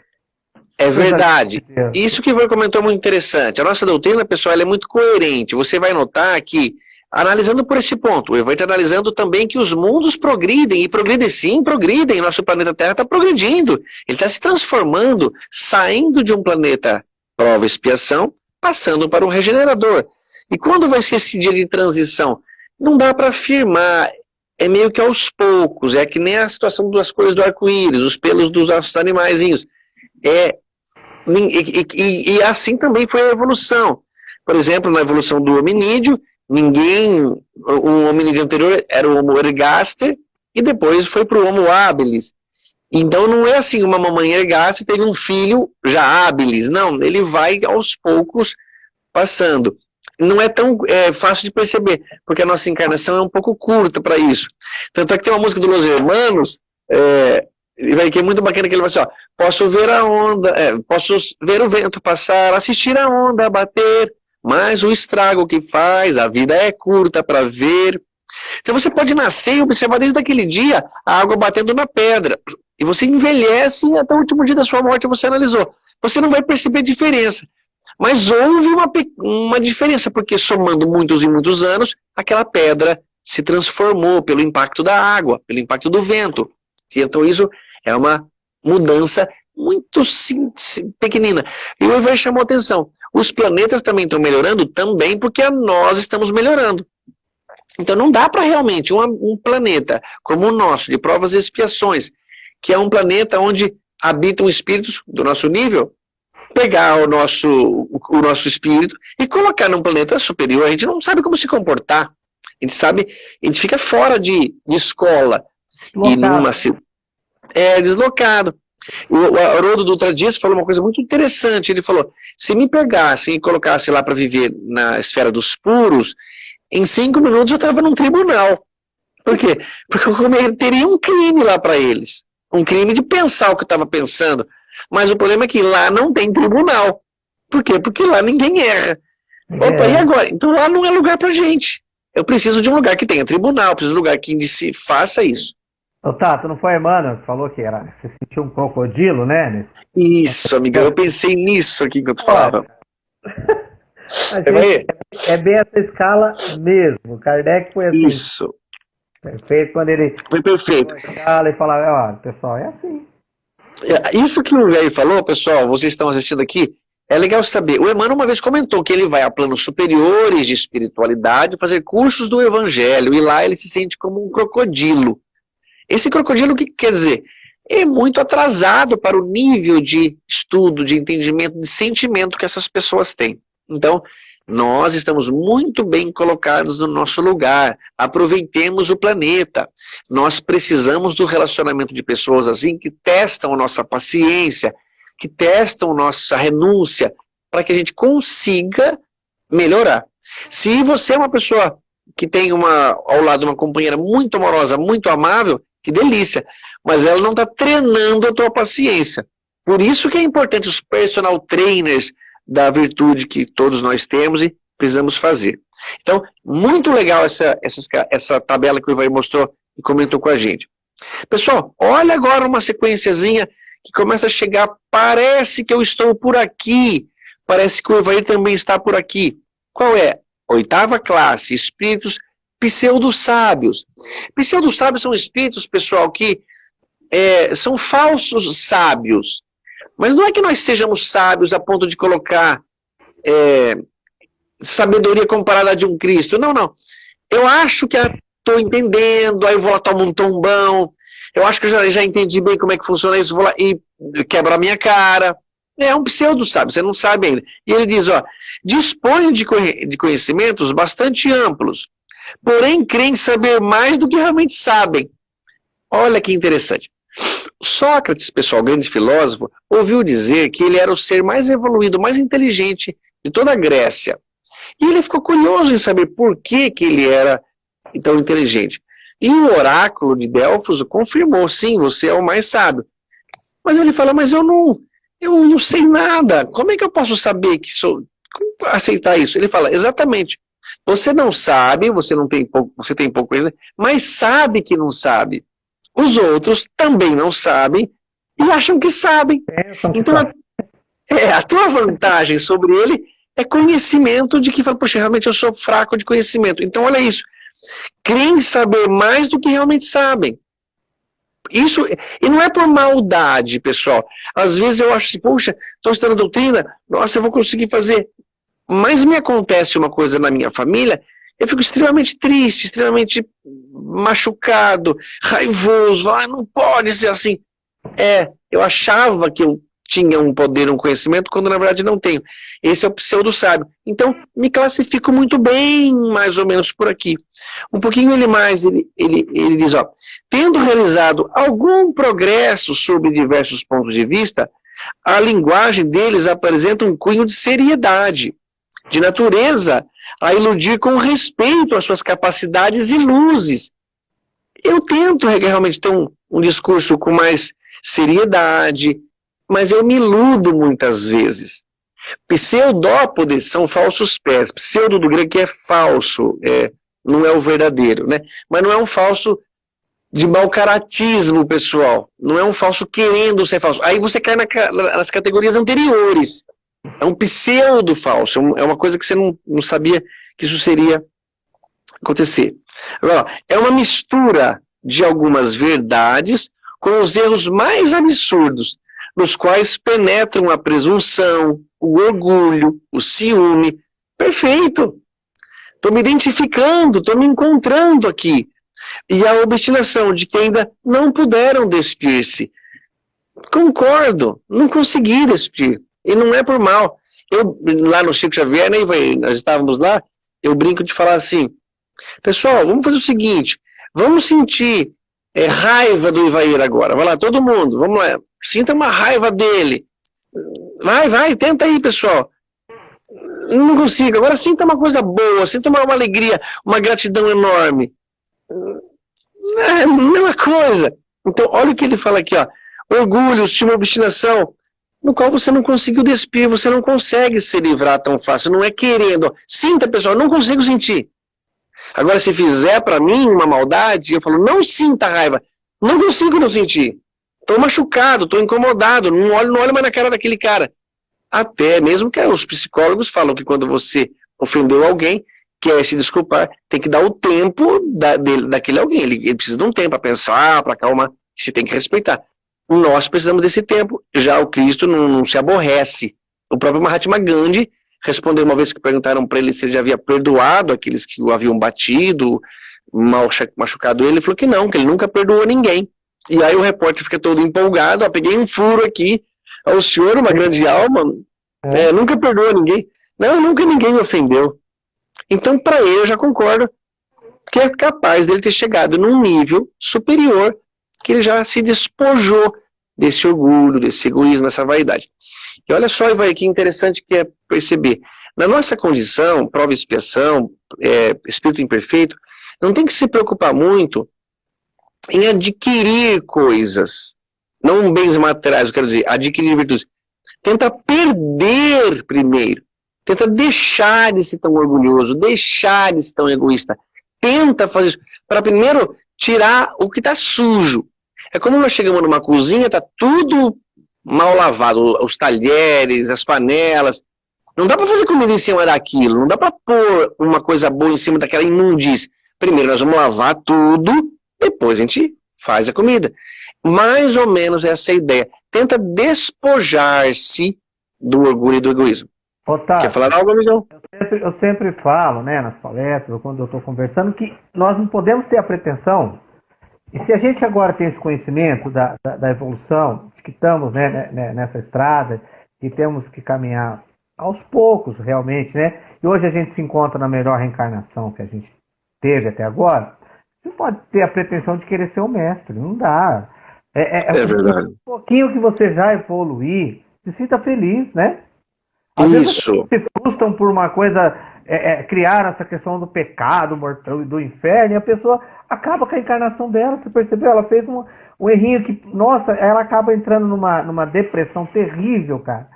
Speaker 2: É verdade. Isso que você comentou é muito interessante. A nossa doutrina, pessoal, é muito coerente. Você vai notar que, analisando por esse ponto, o Evandro analisando também que os mundos progridem, e progridem sim, progridem. Nosso planeta Terra está progredindo. Ele está se transformando, saindo de um planeta prova expiação, passando para um regenerador. E quando vai ser esse dia de transição? Não dá para afirmar. É meio que aos poucos. É que nem a situação das cores do arco-íris, os pelos dos nossos animaizinhos. É e, e, e, assim também foi a evolução. Por exemplo, na evolução do hominídeo, ninguém, o hominídeo anterior era o Homo ergaster, e depois foi para o Homo habilis. Então não é assim, uma mamãe ergaster teve um filho já habilis, não, ele vai aos poucos passando. Não é tão é, fácil de perceber, porque a nossa encarnação é um pouco curta para isso. Tanto é que tem uma música do Los Hermanos, é, que é muito bacana que ele vai assim, ó, posso ver a onda, é, posso ver o vento passar, assistir a onda bater, mas o estrago que faz, a vida é curta para ver. Então você pode nascer e observar desde aquele dia a água batendo na pedra, e você envelhece até o último dia da sua morte você analisou. Você não vai perceber diferença. Mas houve uma, uma diferença, porque somando muitos e muitos anos, aquela pedra se transformou pelo impacto da água, pelo impacto do vento. Então isso é uma mudança muito sim, sim, pequenina. E o Ivan chamou atenção. Os planetas também estão melhorando também porque nós estamos melhorando. Então não dá para realmente um, um, planeta como o nosso, de provas e expiações, que é um planeta onde habitam espíritos do nosso nível, pegar o nosso, o, nosso espírito e colocar num planeta superior. A gente não sabe como se comportar. A gente sabe, a gente fica fora de, de escola. E numa, é, deslocado. O, Haroldo Dutra Dias falou uma coisa muito interessante, ele falou, se me pegassem e colocassem lá para viver na esfera dos puros, em cinco minutos eu estava num tribunal. Por quê? Porque eu cometeria um crime lá para eles. Um crime de pensar o que eu estava pensando. Mas o problema é que lá não tem tribunal. Por quê? Porque lá ninguém erra. É. Opa, e agora? Então lá não é lugar para gente. Eu preciso de um lugar que tenha tribunal, preciso de um lugar que se faça isso.
Speaker 1: Ô, Tato, não foi que falou que era, você sentiu um crocodilo, né?
Speaker 2: Isso, amiga, eu pensei nisso aqui enquanto falava.
Speaker 1: Gente, é bem essa escala mesmo. Kardec foi assim.
Speaker 2: Isso.
Speaker 1: Perfeito quando ele.
Speaker 2: Foi perfeito.
Speaker 1: Escala e falava, ó, pessoal, é assim.
Speaker 2: É, isso que o velho falou, pessoal, vocês estão assistindo aqui, é legal saber. O Emmanuel uma vez comentou que ele vai a planos superiores de espiritualidade fazer cursos do evangelho e lá ele se sente como um crocodilo. Esse crocodilo, o que quer dizer? É muito atrasado para o nível de estudo, de entendimento, de sentimento que essas pessoas têm. Então, nós estamos muito bem colocados no nosso lugar. Aproveitemos o planeta. Nós precisamos do relacionamento de pessoas assim que testam a nossa paciência, que testam nossa renúncia, para que a gente consiga melhorar. Se você é uma pessoa que tem uma, ao lado uma companheira muito amorosa, muito amável, que delícia. Mas ela não está treinando a tua paciência. Por isso que é importante os personal trainers da virtude que todos nós temos e precisamos fazer. Então, muito legal essa, essa, essa tabela que o Ivair mostrou e comentou com a gente. Pessoal, olha agora uma sequenciazinha que começa a chegar, parece que eu estou por aqui, parece que o Evair também está por aqui. Qual é? Oitava classe, espíritos pseudo-sábios. Pseudo-sábios são espíritos, pessoal, que é, são falsos sábios. Mas não é que nós sejamos sábios a ponto de colocar é, sabedoria comparada a de um Cristo. Não, não. Eu acho que estou entendendo, aí eu vou lá tomar um tombão, eu acho que eu já, já entendi bem como é que funciona isso, vou lá e quebra a minha cara. É um pseudo sábio, você não sabe ainda. E ele diz, ó, dispõe de conhecimentos bastante amplos, porém creem saber mais do que realmente sabem. Olha que interessante. Sócrates, pessoal, grande filósofo, ouviu dizer que ele era o ser mais evoluído, mais inteligente de toda a Grécia. E ele ficou curioso em saber por que, que ele era tão inteligente. E o oráculo de Delfos confirmou, sim, você é o mais sábio. Mas ele fala, mas eu não, eu não sei nada, como é que eu posso saber que sou, aceitar isso? Ele fala, exatamente, você não sabe, você não tem pouco, você tem pouco coisa, mas sabe que não sabe. Os outros também não sabem e acham que sabem. É, então, a, é, a tua vantagem sobre ele é conhecimento de que, poxa, realmente eu sou fraco de conhecimento. Então, olha isso creem saber mais do que realmente sabem. Isso, e não é por maldade, pessoal. Às vezes eu acho assim, poxa, estou estudando doutrina, nossa, eu vou conseguir fazer. Mas me acontece uma coisa na minha família, eu fico extremamente triste, extremamente machucado, raivoso, ah, não pode ser assim. É, eu achava que eu tinha um poder, um conhecimento, quando na verdade não tenho. Esse é o pseudo-sábio. Então, me classifico muito bem, mais ou menos por aqui. Um pouquinho ele mais, ele, ele, ele diz, ó, tendo realizado algum progresso sobre diversos pontos de vista, a linguagem deles apresenta um cunho de seriedade, de natureza a iludir com respeito às suas capacidades e luzes. Eu tento realmente ter um, um discurso com mais seriedade, mas eu me iludo muitas vezes. Pseudópodes são falsos pés. Pseudo do grego é falso, é, não é o verdadeiro, né? Mas não é um falso de mau caratismo, pessoal. Não é um falso querendo ser falso. Aí você cai na, nas categorias anteriores. É um pseudo falso. É, é uma coisa que você não, não sabia que isso seria acontecer. Agora, é uma mistura de algumas verdades com os erros mais absurdos nos quais penetram a presunção, o orgulho, o ciúme. Perfeito! Estou me identificando, estou me encontrando aqui. E a obstinação de que ainda não puderam despir-se. Concordo, não consegui despir. E não é por mal. Eu, lá no Chico Xavier, né, nós estávamos lá, eu brinco de falar assim, pessoal, vamos fazer o seguinte, vamos sentir é, raiva do Ivair agora. Vai lá, todo mundo, vamos lá. Sinta uma raiva dele. Vai, vai, tenta aí, pessoal. Não consigo. Agora sinta uma coisa boa, sinta uma, uma alegria, uma gratidão enorme. É a mesma coisa. Então, olha o que ele fala aqui, ó. Orgulho, estima, obstinação, no qual você não conseguiu despir, você não consegue se livrar tão fácil, não é querendo. Sinta, pessoal, não consigo sentir. Agora, se fizer para mim uma maldade, eu falo, não sinta raiva. Não consigo não sentir. Estou machucado, estou incomodado, não olho, não olho mais na cara daquele cara. Até mesmo que os psicólogos falam que quando você ofendeu alguém, quer se desculpar, tem que dar o tempo da, dele, daquele alguém. Ele, ele precisa de um tempo para pensar, para acalmar, se tem que respeitar. Nós precisamos desse tempo. Já o Cristo não, não se aborrece. O próprio Mahatma Gandhi respondeu uma vez que perguntaram para ele se ele já havia perdoado aqueles que o haviam batido, mal machucado ele, ele falou que não, que ele nunca perdoou ninguém. E aí o repórter fica todo empolgado, ó, peguei um furo aqui, o senhor, uma grande alma, é. É, nunca perdoa ninguém. Não, nunca ninguém me ofendeu. Então, para ele, eu já concordo que é capaz dele ter chegado num nível superior, que ele já se despojou desse orgulho, desse egoísmo, dessa vaidade. E olha só, vai que interessante que é perceber. Na nossa condição, prova e expiação, é, espírito imperfeito, não tem que se preocupar muito em adquirir coisas, não bens materiais, eu quero dizer, adquirir virtudes. Tenta perder primeiro. Tenta deixar de ser tão orgulhoso, deixar de ser tão egoísta. Tenta fazer isso. Para primeiro tirar o que está sujo. É como nós chegamos numa cozinha, está tudo mal lavado, os talheres, as panelas. Não dá para fazer comida em cima daquilo, não dá para pôr uma coisa boa em cima daquela imundície. Primeiro nós vamos lavar tudo, depois a gente faz a comida. Mais ou menos essa é a ideia. Tenta despojar-se do orgulho e do egoísmo.
Speaker 1: Otávio, Quer falar algo, amigão? Eu sempre, eu sempre falo, né, nas palestras, ou quando eu estou conversando, que nós não podemos ter a pretensão, e se a gente agora tem esse conhecimento da, da, da evolução, de que estamos né, né, né, nessa estrada, e temos que caminhar aos poucos, realmente, né? E hoje a gente se encontra na melhor reencarnação que a gente teve até agora. Você pode ter a pretensão de querer ser o mestre, não dá.
Speaker 2: É, é, é, é verdade. Um
Speaker 1: pouquinho que você já evoluir, se sinta feliz, né?
Speaker 2: Às Isso.
Speaker 1: Vezes se frustram por uma coisa, é, é, criar essa questão do pecado mortal e do inferno, e a pessoa acaba com a encarnação dela, você percebeu? Ela fez um, um errinho que, nossa, ela acaba entrando numa, numa depressão terrível, cara.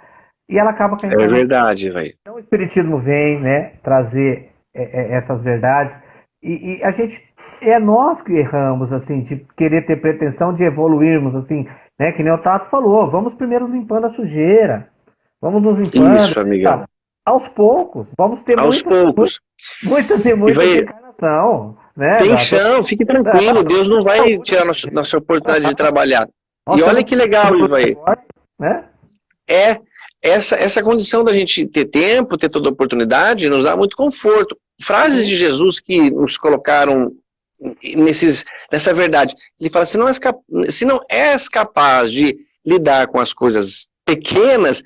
Speaker 1: E ela acaba com a
Speaker 2: é encarnação. É verdade, velho.
Speaker 1: Então o Espiritismo vem, né, trazer é, é, essas verdades, e, e a gente é nós que erramos, assim, de querer ter pretensão de evoluirmos, assim, né? Que nem o Tato falou, vamos primeiro limpando a sujeira. Vamos nos limpando.
Speaker 2: Isso, amiga.
Speaker 1: Aos poucos. Vamos ter
Speaker 2: Aos
Speaker 1: muita,
Speaker 2: poucos.
Speaker 1: Muita, muita, muita vai... encarnação. Né,
Speaker 2: Tem chão, fique tranquilo. Deus não vai tirar nossa, nossa oportunidade de trabalhar. Nossa, e olha que legal, Ivaí. Né? É, essa, essa condição da gente ter tempo, ter toda oportunidade, nos dá muito conforto. Frases de Jesus que nos colocaram nesses, nessa verdade. Ele fala, se não, és se não és capaz de lidar com as coisas pequenas,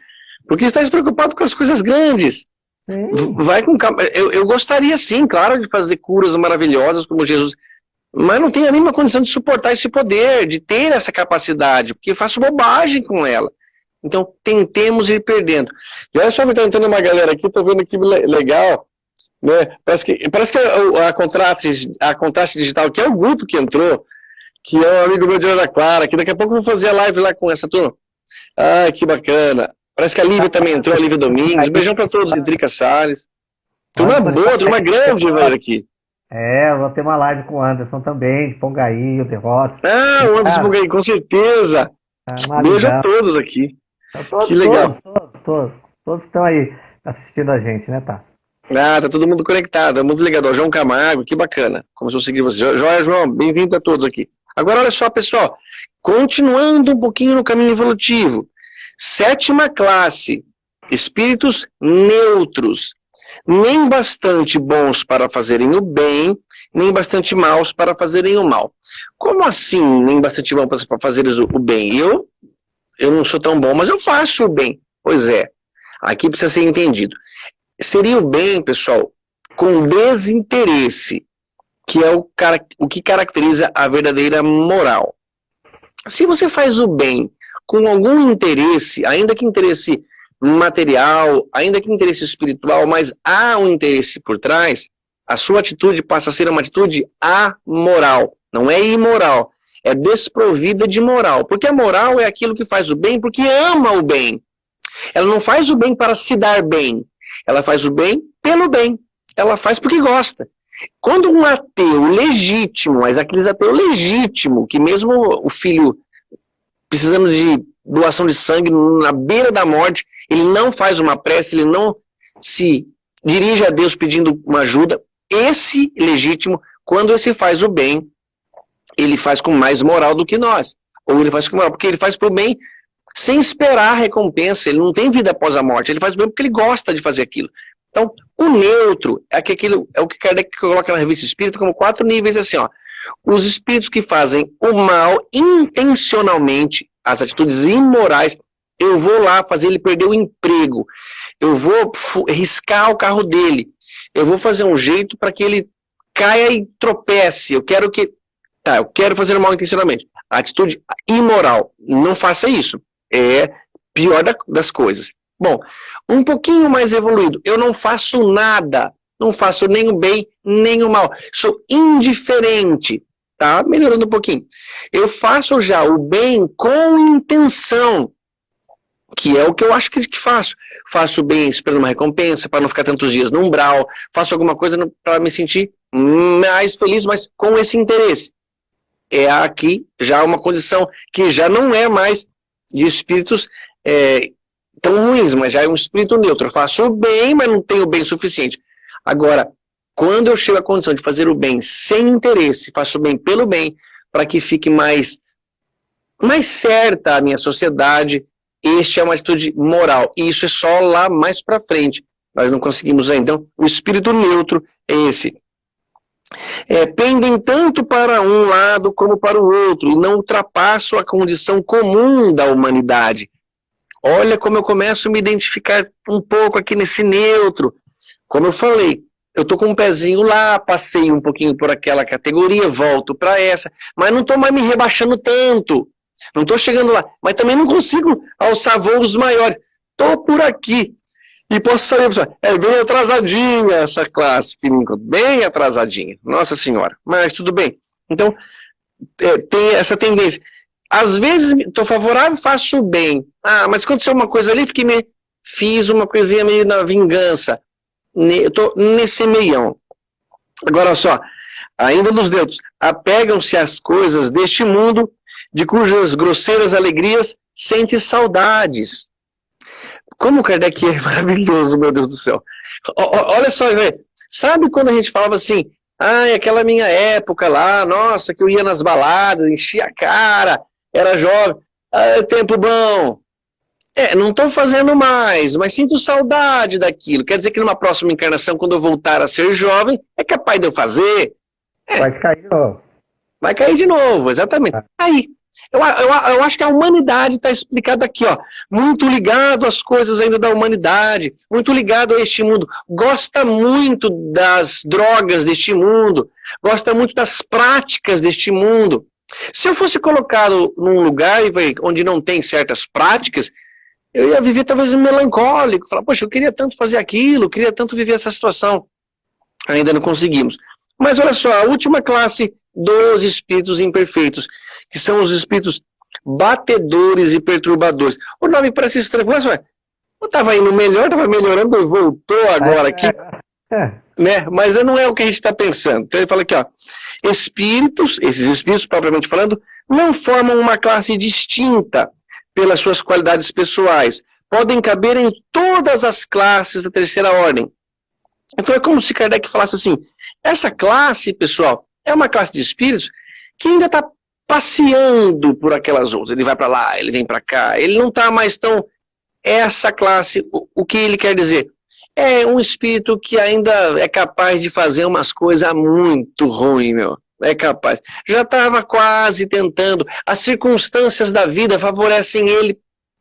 Speaker 2: porque estás preocupado com as coisas grandes. Vai com calma. Eu, eu gostaria sim, claro, de fazer curas maravilhosas como Jesus, mas não tenho a mínima condição de suportar esse poder, de ter essa capacidade, porque faço bobagem com ela. Então, tentemos ir perdendo. E olha só, está entrando uma galera aqui, estou vendo que legal, né? Parece que, parece que a, a, contraste, a contraste digital, que é o Guto que entrou, que é um amigo meu de Ana Clara, que daqui a pouco eu vou fazer a live lá com essa turma. Ai, que bacana. Parece que a Lívia também entrou, a Lívia Domingos. Beijão para todos, Drica Salles. Turma boa, turma grande, velho, aqui.
Speaker 1: É, vou ter uma live com o Anderson também, de Pongaí, o Derrota.
Speaker 2: Ah, o Anderson Pongaí, com certeza. Ah, Beijo a todos aqui.
Speaker 1: Todos, que legal. Todos, todos, todos, todos estão aí assistindo a gente, né, tá?
Speaker 2: Ah, tá todo mundo conectado, é muito legal. João Camargo, que bacana. Começou a seguir você. Joia, João, bem-vindo a todos aqui. Agora, olha só, pessoal. Continuando um pouquinho no caminho evolutivo. Sétima classe, espíritos neutros. Nem bastante bons para fazerem o bem, nem bastante maus para fazerem o mal. Como assim, nem bastante bom para fazeres o bem? Eu, eu não sou tão bom, mas eu faço o bem. Pois é, aqui precisa ser entendido seria o bem, pessoal, com desinteresse, que é o, cara, o que caracteriza a verdadeira moral. Se você faz o bem com algum interesse, ainda que interesse material, ainda que interesse espiritual, mas há um interesse por trás, a sua atitude passa a ser uma atitude amoral, não é imoral, é desprovida de moral, porque a moral é aquilo que faz o bem porque ama o bem. Ela não faz o bem para se dar bem, ela faz o bem pelo bem. Ela faz porque gosta. Quando um ateu legítimo, mas aqueles ateu legítimo, que mesmo o filho precisando de doação de sangue na beira da morte, ele não faz uma prece, ele não se dirige a Deus pedindo uma ajuda, esse legítimo, quando esse faz o bem, ele faz com mais moral do que nós. Ou ele faz com moral, porque ele faz para o bem sem esperar a recompensa, ele não tem vida após a morte, ele faz o bem porque ele gosta de fazer aquilo. Então, o neutro é, que aquilo, é o que Kardec coloca na revista Espírita como quatro níveis assim, ó. Os espíritos que fazem o mal intencionalmente, as atitudes imorais, eu vou lá fazer ele perder o emprego, eu vou riscar o carro dele, eu vou fazer um jeito para que ele caia e tropece, eu quero que... Tá, eu quero fazer o mal intencionalmente. Atitude imoral, não faça isso. É pior da, das coisas. Bom, um pouquinho mais evoluído, eu não faço nada, não faço nem o bem, nem o mal, sou indiferente, tá? Melhorando um pouquinho. Eu faço já o bem com intenção, que é o que eu acho que, faço. Faço bem esperando uma recompensa, para não ficar tantos dias no umbral, faço alguma coisa para me sentir mais feliz, mas com esse interesse. É aqui já uma condição que já não é mais de espíritos é, tão ruins, mas já é um espírito neutro. Eu faço o bem, mas não tenho o bem suficiente. Agora, quando eu chego à condição de fazer o bem sem interesse, faço o bem pelo bem, para que fique mais, mais certa a minha sociedade, este é uma atitude moral. E isso é só lá mais para frente. Nós não conseguimos ainda. Então, o espírito neutro é esse. É, pendem tanto para um lado como para o outro, e não ultrapassam a condição comum da humanidade. Olha como eu começo a me identificar um pouco aqui nesse neutro. Como eu falei, eu tô com um pezinho lá, passei um pouquinho por aquela categoria, volto para essa, mas não estou mais me rebaixando tanto. Não estou chegando lá, mas também não consigo alçar voos maiores. Estou por aqui. E posso saber, pessoal, é bem atrasadinha essa classe, bem atrasadinha. Nossa Senhora, mas tudo bem. Então, é, tem essa tendência. Às vezes, estou favorável, faço bem. Ah, mas aconteceu uma coisa ali, fiquei me... fiz uma coisinha meio na vingança. Ne... Estou nesse meião. Agora só, ainda nos dedos, apegam-se às coisas deste mundo de cujas grosseiras alegrias sente saudades. Como o Kardec é maravilhoso, meu Deus do céu. O, olha só. Sabe quando a gente falava assim, ai, aquela minha época lá, nossa, que eu ia nas baladas, enchia a cara, era jovem, ah, tempo bom. É, não estou fazendo mais, mas sinto saudade daquilo. Quer dizer que numa próxima encarnação, quando eu voltar a ser jovem, é capaz de eu fazer?
Speaker 1: É. Vai cair de novo.
Speaker 2: Vai cair de novo, exatamente. É. Aí, eu, eu, eu acho que a humanidade está explicada aqui, ó, muito ligado às coisas ainda da humanidade, muito ligado a este mundo, gosta muito das drogas deste mundo, gosta muito das práticas deste mundo. Se eu fosse colocado num lugar onde não tem certas práticas, eu ia viver talvez melancólico, falar, poxa, eu queria tanto fazer aquilo, queria tanto viver essa situação. Ainda não conseguimos. Mas olha só, a última classe dos espíritos imperfeitos, que são os espíritos batedores e perturbadores. O nome parece estranho, mas ué, eu estava indo melhor, estava melhorando voltou agora aqui. Né? Mas não é o que a gente está pensando. Então ele fala aqui, ó, espíritos, esses espíritos propriamente falando, não formam uma classe distinta pelas suas qualidades pessoais. Podem caber em todas as classes da terceira ordem. Então é como se Kardec falasse assim, essa classe, pessoal, é uma classe de espíritos que ainda está passeando por aquelas outras. Ele vai para lá, ele vem para cá, ele não está mais tão... Essa classe, o, o que ele quer dizer? É um espírito que ainda é capaz de fazer umas coisas muito ruins, meu. É capaz. Já estava quase tentando. As circunstâncias da vida favorecem ele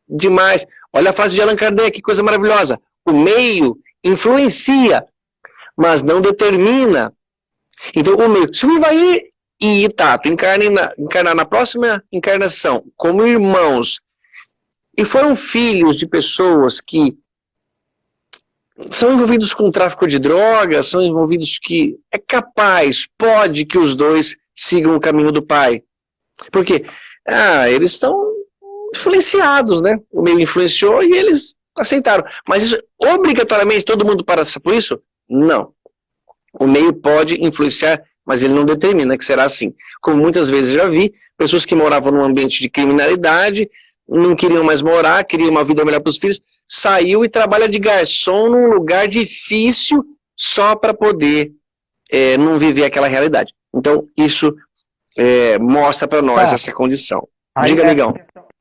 Speaker 2: demais. Olha a frase de Allan Kardec, que coisa maravilhosa. O meio influencia, mas não determina. Então, o meio, se o Ivaí e Itato encarnar na próxima encarnação como irmãos e foram filhos de pessoas que são envolvidos com tráfico de drogas, são envolvidos que é capaz, pode que os dois sigam o caminho do pai. Porque ah, eles estão influenciados, né? O meio influenciou e eles aceitaram. Mas isso, obrigatoriamente todo mundo passa por isso? Não. O meio pode influenciar, mas ele não determina que será assim. Como muitas vezes já vi, pessoas que moravam num ambiente de criminalidade, não queriam mais morar, queriam uma vida melhor para os filhos, saiu e trabalha de garçom num lugar difícil só para poder é, não viver aquela realidade. Então, isso é, mostra para nós tá. essa condição. Diga, amigão.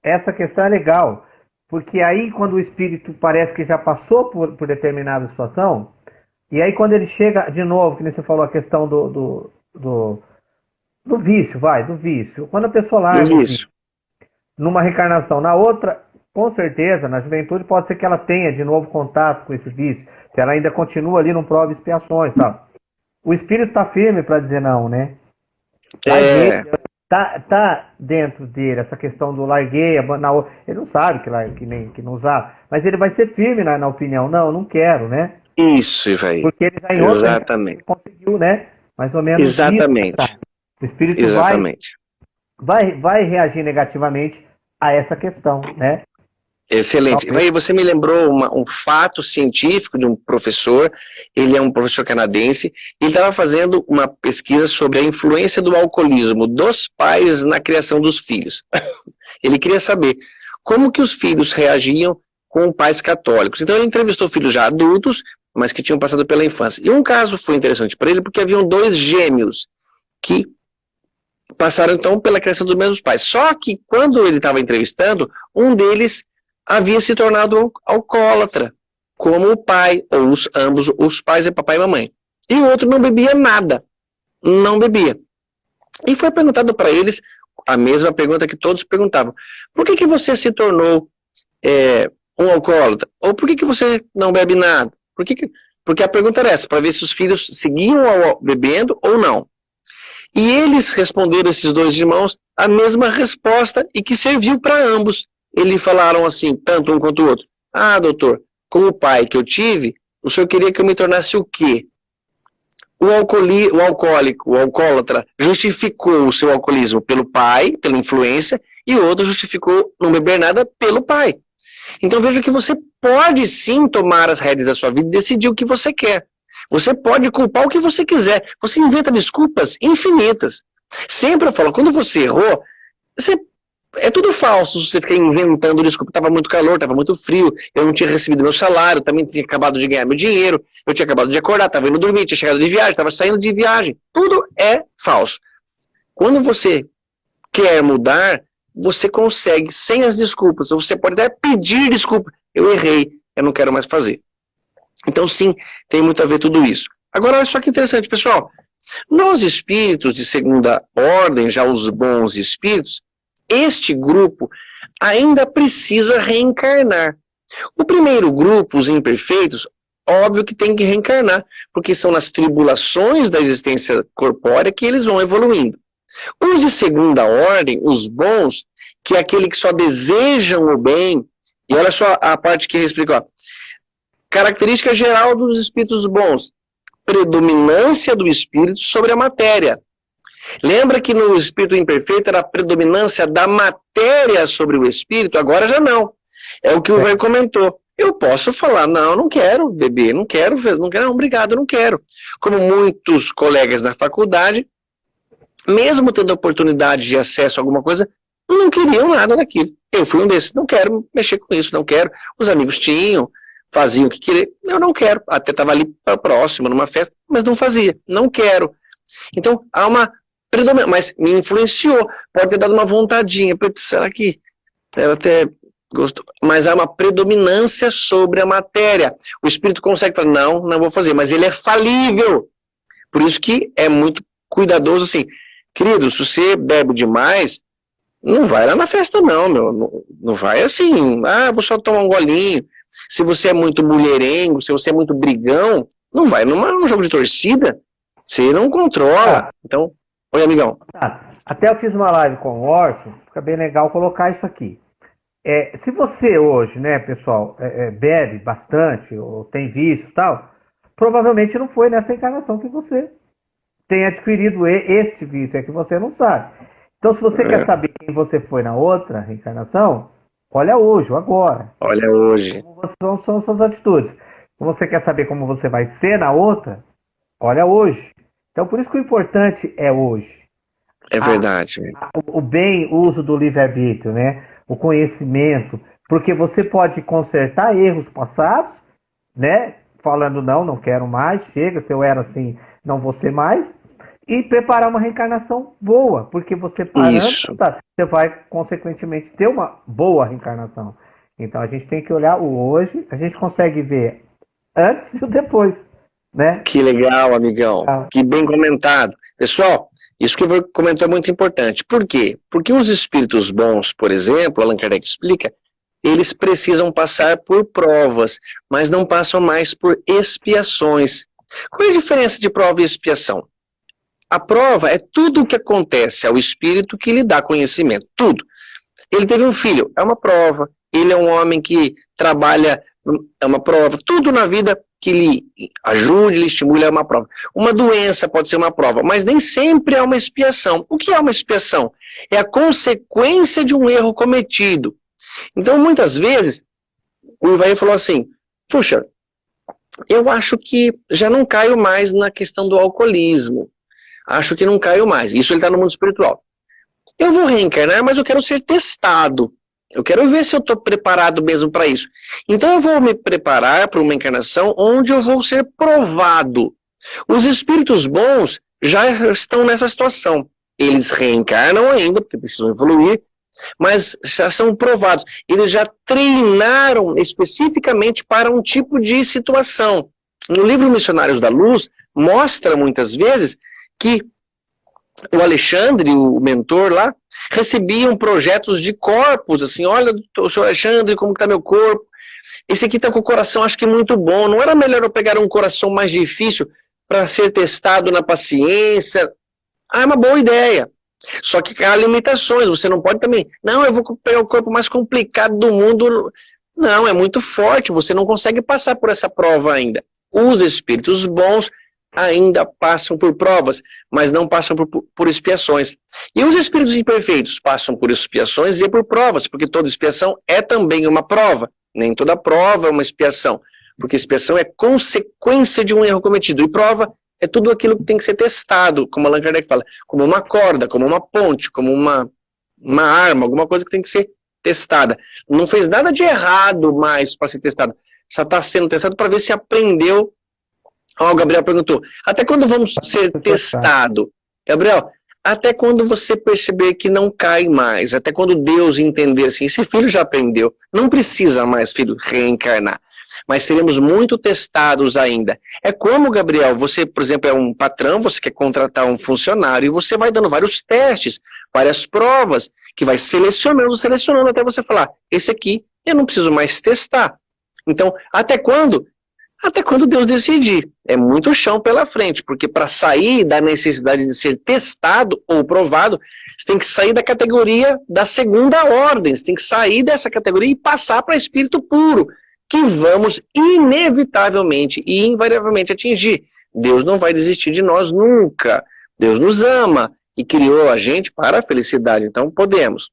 Speaker 1: Essa questão é legal, porque aí quando o espírito parece que já passou por, por determinada situação, e aí quando ele chega de novo, que nem você falou a questão do, do, do, do vício, vai, do vício. Quando a pessoa lá numa reencarnação, na outra, com certeza, na juventude pode ser que ela tenha de novo contato com esse vício, se ela ainda continua ali, não prova expiações, tal. O espírito está firme para dizer não, né?
Speaker 2: É.
Speaker 1: Tá, tá dentro dele essa questão do larguei, na, ele não sabe que, que, nem, que não usar, mas ele vai ser firme na, na opinião, não, não quero, né?
Speaker 2: Isso, velho. Porque ele já em Exatamente.
Speaker 1: conseguiu, né? Mais ou menos
Speaker 2: Exatamente. Isso, tá?
Speaker 1: O espírito Exatamente. Vai, vai, vai reagir negativamente a essa questão, né?
Speaker 2: Excelente. Aí você me lembrou uma, um fato científico de um professor, ele é um professor canadense, ele estava fazendo uma pesquisa sobre a influência do alcoolismo dos pais na criação dos filhos. ele queria saber como que os filhos reagiam com pais católicos. Então ele entrevistou filhos já adultos, mas que tinham passado pela infância. E um caso foi interessante para ele, porque haviam dois gêmeos que passaram então pela criação dos mesmos pais. Só que quando ele estava entrevistando, um deles havia se tornado alcoólatra, como o pai, ou os, ambos, os pais é papai e mamãe. E o outro não bebia nada, não bebia. E foi perguntado para eles a mesma pergunta que todos perguntavam. Por que, que você se tornou é, um alcoólatra? Ou por que, que você não bebe nada? Por que que... Porque a pergunta era essa, para ver se os filhos seguiam bebendo ou não. E eles responderam, esses dois irmãos, a mesma resposta e que serviu para ambos eles falaram assim, tanto um quanto o outro, ah, doutor, como pai que eu tive, o senhor queria que eu me tornasse o quê? O, alcooli, o alcoólico, o alcoólatra, justificou o seu alcoolismo pelo pai, pela influência, e o outro justificou não beber nada pelo pai. Então veja que você pode sim tomar as rédeas da sua vida e decidir o que você quer. Você pode culpar o que você quiser. Você inventa desculpas infinitas. Sempre eu falo, quando você errou, você é tudo falso você ficar inventando desculpa, estava muito calor, estava muito frio, eu não tinha recebido meu salário, também tinha acabado de ganhar meu dinheiro, eu tinha acabado de acordar, estava indo dormir, tinha chegado de viagem, estava saindo de viagem. Tudo é falso. Quando você quer mudar, você consegue sem as desculpas. Você pode até pedir desculpa. Eu errei, eu não quero mais fazer. Então sim, tem muito a ver tudo isso. Agora olha só que interessante, pessoal. Nós espíritos de segunda ordem, já os bons espíritos, este grupo ainda precisa reencarnar. O primeiro grupo, os imperfeitos, óbvio que tem que reencarnar, porque são nas tribulações da existência corpórea que eles vão evoluindo. Os de segunda ordem, os bons, que é aquele que só desejam o bem, e olha só a parte que ele explica, ó. característica geral dos espíritos bons, predominância do espírito sobre a matéria, Lembra que no espírito imperfeito era a predominância da matéria sobre o espírito? Agora já não. É o que o é. velho comentou. Eu posso falar, não, não quero beber, não quero, não quero, não, obrigado, não quero. Como muitos colegas na faculdade, mesmo tendo oportunidade de acesso a alguma coisa, não queriam nada daquilo. Eu fui um desses, não quero mexer com isso, não quero. Os amigos tinham, faziam o que queriam, eu não quero. Até estava ali próximo, numa festa, mas não fazia, não quero. Então, há uma mas me influenciou. Pode ter dado uma vontadinha. Será que ela até gostou? Mas há uma predominância sobre a matéria. O espírito consegue falar, não, não vou fazer, mas ele é falível. Por isso que é muito cuidadoso assim. Querido, se você bebe demais, não vai lá na festa não, meu. Não, não vai assim, ah, vou só tomar um golinho. Se você é muito mulherengo, se você é muito brigão, não vai num jogo de torcida. Você não controla. Ah. Então, Oi, amigão.
Speaker 1: Tá. Até eu fiz uma live com o Orson, fica bem legal colocar isso aqui. É, se você hoje, né, pessoal, é, é, bebe bastante, ou tem vício e tal, provavelmente não foi nessa encarnação que você tem adquirido este vício, é que você não sabe. Então, se você quer é. saber quem você foi na outra reencarnação, olha hoje, agora.
Speaker 2: Olha hoje.
Speaker 1: Como são suas atitudes. Se você quer saber como você vai ser na outra, olha hoje. Então, por isso que o importante é hoje.
Speaker 2: É verdade.
Speaker 1: A, a, o bem uso do livre-arbítrio, né? O conhecimento, porque você pode consertar erros passados, né? Falando, não, não quero mais, chega, se eu era assim, não vou ser mais. E preparar uma reencarnação boa, porque você parando, tá, você vai, consequentemente, ter uma boa reencarnação. Então a gente tem que olhar o hoje, a gente consegue ver antes e o depois. Né?
Speaker 2: Que legal, amigão. Ah. Que bem comentado. Pessoal, isso que eu comentou é muito importante. Por quê? Porque os espíritos bons, por exemplo, Allan Kardec explica, eles precisam passar por provas, mas não passam mais por expiações. Qual é a diferença de prova e expiação? A prova é tudo o que acontece ao espírito que lhe dá conhecimento, tudo. Ele teve um filho, é uma prova. Ele é um homem que trabalha, é uma prova. Tudo na vida que lhe ajude, lhe estimule é uma prova. Uma doença pode ser uma prova, mas nem sempre é uma expiação. O que é uma expiação? É a consequência de um erro cometido. Então, muitas vezes, o Ivaí falou assim, puxa, eu acho que já não caio mais na questão do alcoolismo. Acho que não caio mais. Isso ele está no mundo espiritual. Eu vou reencarnar, mas eu quero ser testado. Eu quero ver se eu estou preparado mesmo para isso. Então eu vou me preparar para uma encarnação onde eu vou ser provado. Os espíritos bons já estão nessa situação. Eles reencarnam ainda, porque precisam evoluir, mas já são provados. Eles já treinaram especificamente para um tipo de situação. No livro Missionários da Luz, mostra muitas vezes que o Alexandre, o mentor lá, recebiam projetos de corpos, assim, olha, o senhor Alexandre, como está meu corpo? Esse aqui está com o coração, acho que muito bom. Não era melhor eu pegar um coração mais difícil para ser testado na paciência? Ah, é uma boa ideia. Só que há limitações, você não pode também, não, eu vou pegar o corpo mais complicado do mundo. Não, é muito forte, você não consegue passar por essa prova ainda. Os espíritos bons ainda passam por provas, mas não passam por, por expiações. E os espíritos imperfeitos passam por expiações e por provas, porque toda expiação é também uma prova. Nem toda prova é uma expiação, porque expiação é consequência de um erro cometido, e prova é tudo aquilo que tem que ser testado, como Allan Kardec fala, como uma corda, como uma ponte, como uma, uma arma, alguma coisa que tem que ser testada. Não fez nada de errado mais para ser testado, só está sendo testado para ver se aprendeu Ó, o Gabriel perguntou, até quando vamos ser testado? Gabriel, até quando você perceber que não cai mais, até quando Deus entender assim, esse filho já aprendeu, não precisa mais, filho, reencarnar. Mas seremos muito testados ainda. É como, Gabriel, você, por exemplo, é um patrão, você quer contratar um funcionário e você vai dando vários testes, várias provas, que vai selecionando, selecionando até você falar, esse aqui eu não preciso mais testar. Então, até quando? Até quando Deus decidir. É muito chão pela frente, porque para sair da necessidade de ser testado ou provado, você tem que sair da categoria da segunda ordem, você tem que sair dessa categoria e passar para espírito puro, que vamos inevitavelmente e invariavelmente atingir. Deus não vai desistir de nós nunca. Deus nos ama e criou a gente para a felicidade, então podemos.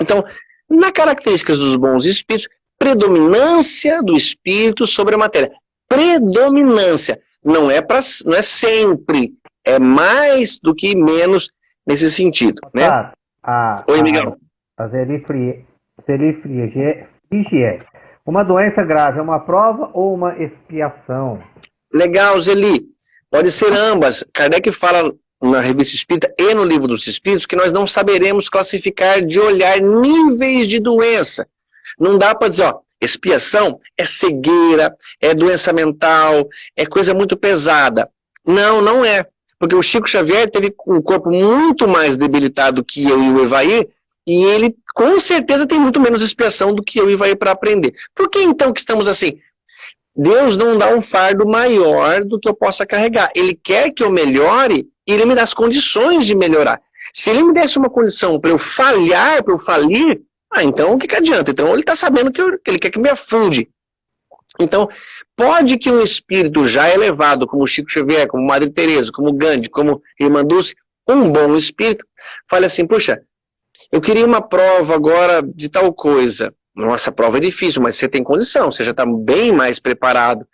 Speaker 2: Então, na características dos bons espíritos, predominância do espírito sobre a matéria. Predominância. Não é, pra, não é sempre. É mais do que menos nesse sentido. Né?
Speaker 1: Ah, a, Oi, Miguel. A, a zelifrie, Uma doença grave é uma prova ou uma expiação?
Speaker 2: Legal, Zeli. Pode ser ambas. Kardec fala na revista Espírita e no livro dos Espíritos que nós não saberemos classificar de olhar níveis de doença. Não dá para dizer, ó, expiação é cegueira, é doença mental, é coisa muito pesada. Não, não é. Porque o Chico Xavier teve um corpo muito mais debilitado que eu e o Evair, e ele com certeza tem muito menos expiação do que eu e o Evair para aprender. Por que então que estamos assim? Deus não dá um fardo maior do que eu possa carregar. Ele quer que eu melhore e ele me dá as condições de melhorar. Se ele me desse uma condição para eu falhar, para eu falir, ah, então o que, que adianta? Então ele está sabendo que, eu, que ele quer que me afunde. Então, pode que um espírito já elevado, como Chico Xavier, como Madre Teresa, como Gandhi, como Irmã Dulce, um bom espírito, fale assim, puxa, eu queria uma prova agora de tal coisa. Nossa, a prova é difícil, mas você tem condição, você já está bem mais preparado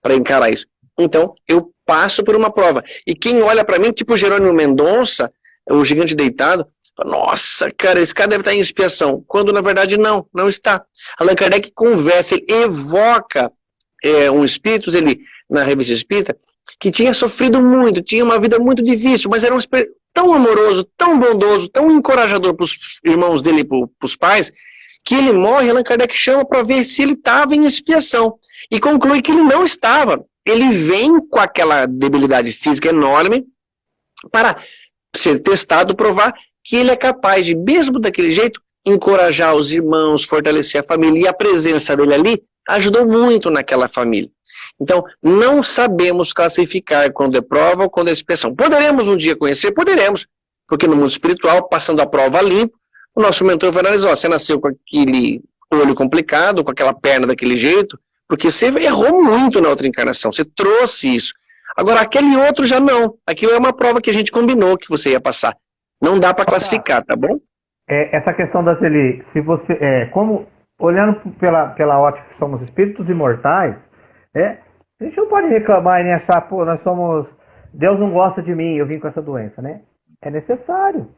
Speaker 2: para encarar isso. Então, eu passo por uma prova. E quem olha para mim, tipo Jerônimo Mendonça, o gigante deitado, nossa, cara, esse cara deve estar em expiação. Quando, na verdade, não, não está. Allan Kardec conversa, ele evoca é, um espírito, ele, na revista espírita, que tinha sofrido muito, tinha uma vida muito difícil, mas era um espírito tão amoroso, tão bondoso, tão encorajador para os irmãos dele e para os pais, que ele morre, Allan Kardec chama para ver se ele estava em expiação. E conclui que ele não estava. Ele vem com aquela debilidade física enorme para ser testado, provar que ele é capaz de, mesmo daquele jeito, encorajar os irmãos, fortalecer a família. E a presença dele ali ajudou muito naquela família. Então, não sabemos classificar quando é prova ou quando é expiação. Poderemos um dia conhecer? Poderemos. Porque no mundo espiritual, passando a prova limpo, o nosso mentor vai analisar, você nasceu com aquele olho complicado, com aquela perna daquele jeito, porque você errou muito na outra encarnação, você trouxe isso. Agora, aquele outro já não. Aquilo é uma prova que a gente combinou que você ia passar. Não dá para classificar, tá bom?
Speaker 1: é, essa questão da Zeli, se você, é, como olhando pela, pela ótica que somos espíritos imortais, é, a gente não pode reclamar e nem achar, pô, nós somos, Deus não gosta de mim, eu vim com essa doença, né? É necessário.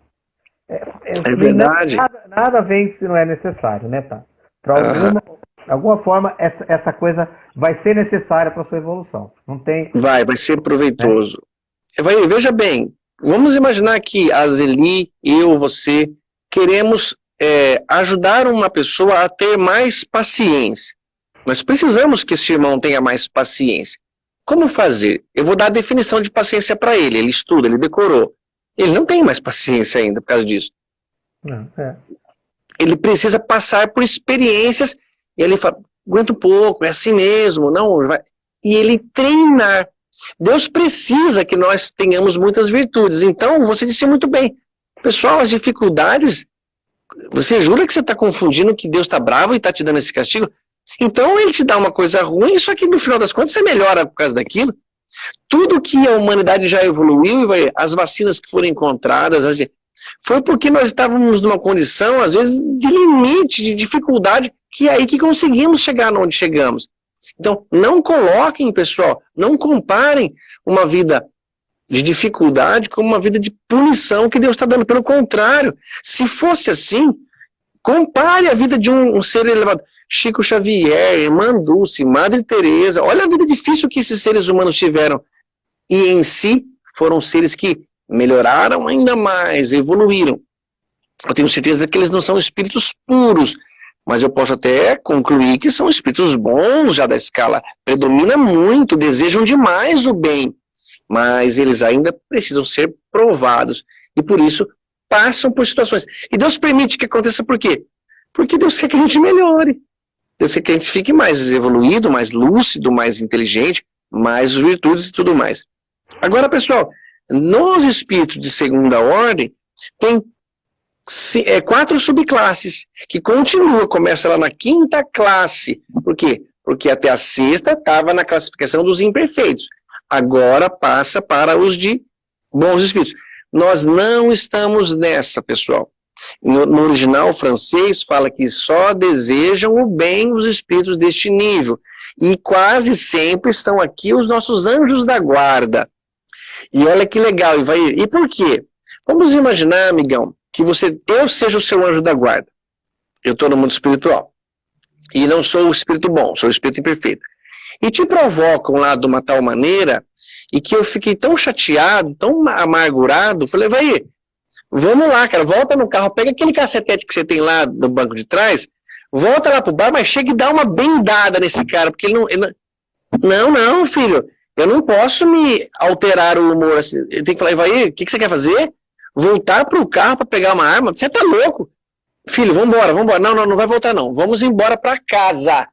Speaker 2: É, é, é verdade.
Speaker 1: Nada, nada, vem se não é necessário, né, tá? Para alguma, uhum. alguma forma, essa, essa coisa vai ser necessária para sua evolução. Não tem.
Speaker 2: Vai, vai ser proveitoso. É. Vai, veja bem, vamos imaginar que a Zeli, eu, você, queremos é, ajudar uma pessoa a ter mais paciência. Nós precisamos que esse irmão tenha mais paciência. Como fazer? Eu vou dar a definição de paciência para ele. Ele estuda, ele decorou. Ele não tem mais paciência ainda por causa disso. Não, é. Ele precisa passar por experiências e ele fala, aguenta um pouco, é assim mesmo, não vai. E ele treinar. Deus precisa que nós tenhamos muitas virtudes. Então, você disse muito bem. Pessoal, as dificuldades, você jura que você está confundindo que Deus está bravo e está te dando esse castigo? Então ele te dá uma coisa ruim, só que no final das contas você melhora por causa daquilo. Tudo que a humanidade já evoluiu, as vacinas que foram encontradas, foi porque nós estávamos numa condição, às vezes, de limite, de dificuldade, que é aí que conseguimos chegar onde chegamos. Então, não coloquem, pessoal, não comparem uma vida de dificuldade com uma vida de punição que Deus está dando. Pelo contrário, se fosse assim, compare a vida de um, um ser elevado. Chico Xavier, Irmã Madre Teresa, olha a vida difícil que esses seres humanos tiveram. E em si, foram seres que melhoraram ainda mais, evoluíram. Eu tenho certeza que eles não são espíritos puros, mas eu posso até concluir que são espíritos bons já da escala. Predomina muito, desejam demais o bem, mas eles ainda precisam ser provados. E por isso passam por situações. E Deus permite que aconteça por quê? Porque Deus quer que a gente melhore. Deus quer que a gente fique mais evoluído, mais lúcido, mais inteligente, mais virtudes e tudo mais. Agora, pessoal, nos espíritos de segunda ordem, tem é, quatro subclasses, que continua, começa lá na quinta classe. Por quê? Porque até a sexta estava na classificação dos imperfeitos. Agora passa para os de bons espíritos. Nós não estamos nessa, pessoal. No, no, original francês fala que só desejam o bem os espíritos deste nível. E quase sempre estão aqui os nossos anjos da guarda. E olha que legal, vai, e por quê? Vamos imaginar, amigão, que você, eu seja o seu anjo da guarda. Eu estou no mundo espiritual. E não sou o espírito bom, sou o espírito imperfeito. E te provocam lá de uma tal maneira, e que eu fiquei tão chateado, tão amargurado, falei, vai, Vamos lá, cara, volta no carro, pega aquele cacetete que você tem lá no banco de trás, volta lá pro bar, mas chega e dá uma bendada nesse cara, porque ele não... Ele não, não, filho, eu não posso me alterar o humor assim. Eu tenho que falar, vai, o que, que você quer fazer? Voltar pro carro para pegar uma arma? Você tá louco? Filho, vambora, vambora. Não, não, não vai voltar não. Vamos embora para casa.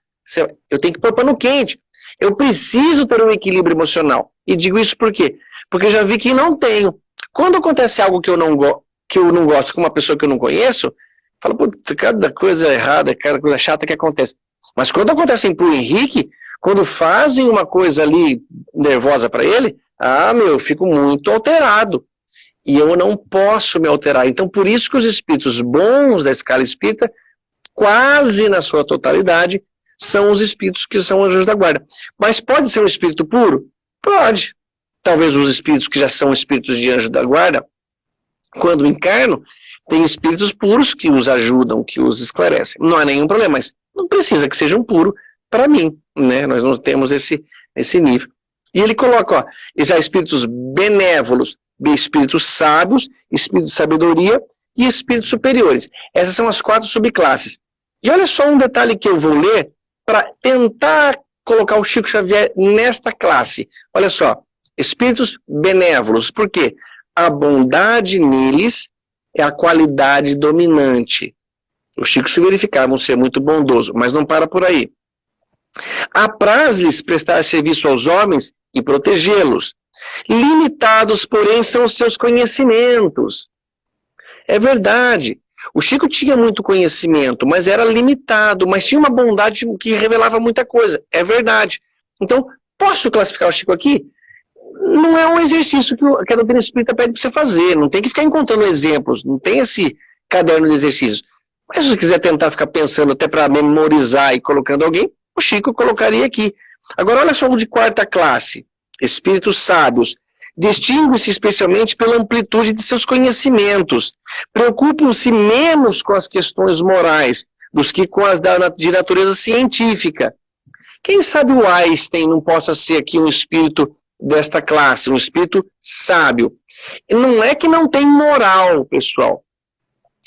Speaker 2: Eu tenho que pôr pano quente. Eu preciso ter um equilíbrio emocional. E digo isso por quê? Porque eu já vi que não tenho. Quando acontece algo que eu não gosto, que eu não gosto com uma pessoa que eu não conheço, fala, puta, cada coisa errada, cada coisa chata que acontece. Mas quando acontece pro Henrique, quando fazem uma coisa ali nervosa para ele, ah, meu, eu fico muito alterado. E eu não posso me alterar. Então, por isso que os espíritos bons da escala espírita, quase na sua totalidade, são os espíritos que são anjos da guarda. Mas pode ser um espírito puro? Pode. Talvez os espíritos que já são espíritos de anjo da guarda quando encarnam, tem espíritos puros que os ajudam, que os esclarecem. Não há nenhum problema, mas não precisa que sejam puros para mim, né? Nós não temos esse, esse nível. E ele coloca, ó, já espíritos benévolos, espíritos sábios, espíritos de sabedoria e espíritos superiores. Essas são as quatro subclasses. E olha só um detalhe que eu vou ler para tentar colocar o Chico Xavier nesta classe. Olha só, espíritos benévolos, por quê? a bondade neles é a qualidade dominante. Os chicos se verificavam ser muito bondoso, mas não para por aí. Apraz-lhes prestar serviço aos homens e protegê-los. Limitados, porém, são os seus conhecimentos. É verdade. O Chico tinha muito conhecimento, mas era limitado, mas tinha uma bondade que revelava muita coisa. É verdade. Então, posso classificar o Chico aqui não é um exercício que, a doutrina espírita pede para você fazer, não tem que ficar encontrando exemplos, não tem esse, caderno de exercícios. Mas se você quiser tentar ficar pensando até para memorizar e colocando alguém, o Chico colocaria aqui. Agora, olha só o de quarta classe. Espíritos sábios. Distinguem-se especialmente pela amplitude de seus conhecimentos. Preocupam-se menos com as questões morais dos que com as de natureza científica. Quem sabe o Einstein não possa ser aqui um espírito desta classe, um espírito sábio. Não é que não tem moral, pessoal.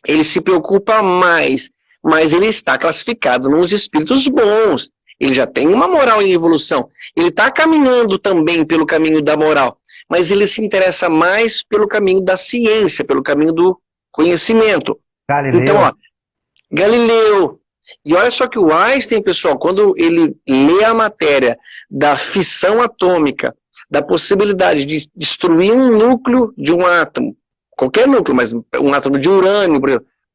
Speaker 2: Ele se preocupa mais, mas ele está classificado nos espíritos bons. Ele já tem uma moral em evolução. Ele está caminhando também pelo caminho da moral, mas ele se interessa mais pelo caminho da ciência, pelo caminho do conhecimento. Galileu. Então, ó, Galileu. E olha só que o Einstein, pessoal, quando ele lê a matéria da fissão atômica, da possibilidade de destruir um núcleo de um átomo, qualquer núcleo, mas um átomo de urânio,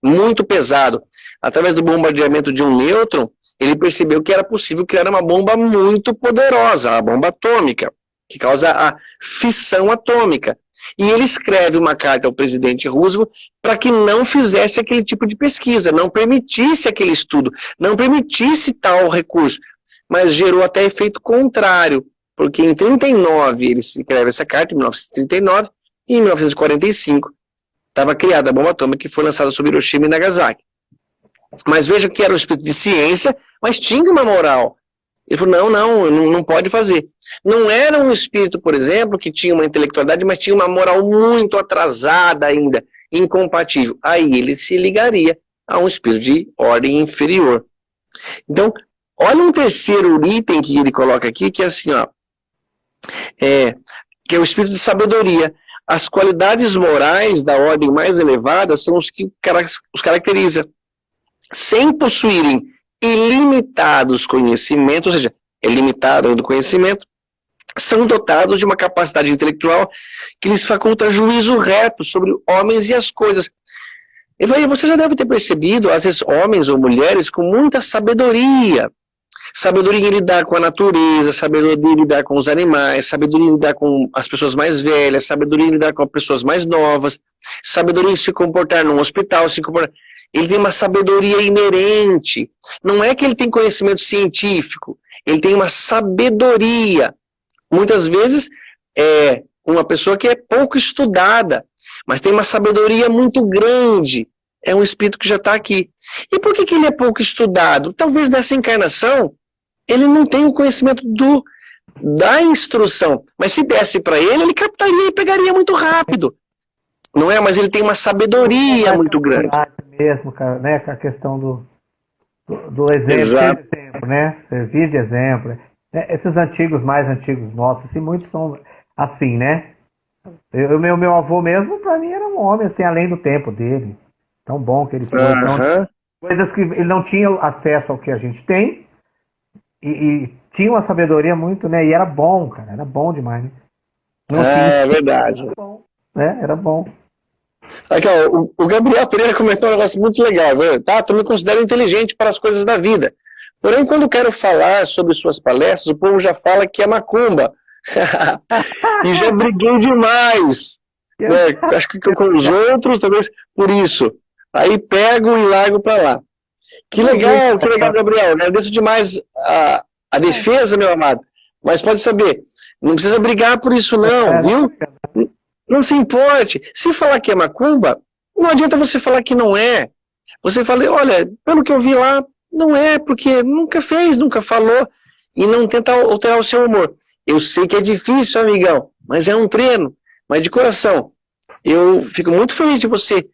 Speaker 2: muito pesado, através do bombardeamento de um nêutron, ele percebeu que era possível criar uma bomba muito poderosa, a bomba atômica, que causa a fissão atômica. E ele escreve uma carta ao presidente Roosevelt para que não fizesse aquele tipo de pesquisa, não permitisse aquele estudo, não permitisse tal recurso, mas gerou até efeito contrário porque em 39 ele escreve essa carta, em 1939, e em 1945 estava criada a bomba atômica que foi lançada sobre Hiroshima e Nagasaki. Mas veja que era um espírito de ciência, mas tinha uma moral. Ele falou, não, não, não pode fazer. Não era um espírito, por exemplo, que tinha uma intelectualidade, mas tinha uma moral muito atrasada ainda, incompatível. Aí ele se ligaria a um espírito de ordem inferior. Então, olha um terceiro item que ele coloca aqui, que é assim, ó, é, que é o espírito de sabedoria. As qualidades morais da ordem mais elevada são os que os caracteriza. Sem possuírem ilimitados conhecimentos, ou seja, é limitado do conhecimento, são dotados de uma capacidade intelectual que lhes faculta juízo reto sobre homens e as coisas. E você já deve ter percebido, às vezes, homens ou mulheres com muita sabedoria, Sabedoria em lidar com a natureza, sabedoria em lidar com os animais, sabedoria em lidar com as pessoas mais velhas, sabedoria em lidar com as pessoas mais novas, sabedoria em se comportar num hospital, se comportar... Ele tem uma sabedoria inerente. Não é que ele tem conhecimento científico, ele tem uma sabedoria. Muitas vezes é uma pessoa que é pouco estudada, mas tem uma sabedoria muito grande. É um espírito que já está aqui. E por que, que ele é pouco estudado? Talvez nessa encarnação ele não tem o conhecimento do, da instrução. Mas se desse para ele, ele captaria e pegaria muito rápido. Não é? Mas ele tem uma sabedoria é muito grande.
Speaker 1: mesmo, cara, né? Com a questão do, do, do exemplo, exemplo, né? Servir de exemplo. É, esses antigos, mais antigos nossos, assim, muitos são assim, né? O meu, meu avô mesmo, para mim, era um homem, assim, além do tempo dele. Tão bom que ele. Uhum. Coisas que ele não tinha acesso ao que a gente tem, e, e, tinha uma sabedoria muito, né? E era bom, cara, era bom demais. Né?
Speaker 2: Não é, é verdade.
Speaker 1: Era bom, né? Era bom.
Speaker 2: Aqui, ó, o, o, Gabriel Pereira comentou um negócio muito legal. Viu? Tá, tu me considero inteligente para as coisas da vida. Porém, quando quero falar sobre suas palestras, o povo já fala que é macumba. e já briguei demais. né? Acho que com os outros, talvez por isso. Aí pego e largo para lá. Que legal, que legal, Gabriel. Agradeço demais a, a defesa, meu amado. Mas pode saber, não precisa brigar por isso não, é, viu? Não se importe. Se falar que é macumba, não adianta você falar que não é. Você fala, olha, pelo que eu vi lá, não é, porque nunca fez, nunca falou, e não tenta alterar o seu humor. Eu sei que é difícil, amigão, mas é um treino. Mas de coração, eu fico muito feliz de você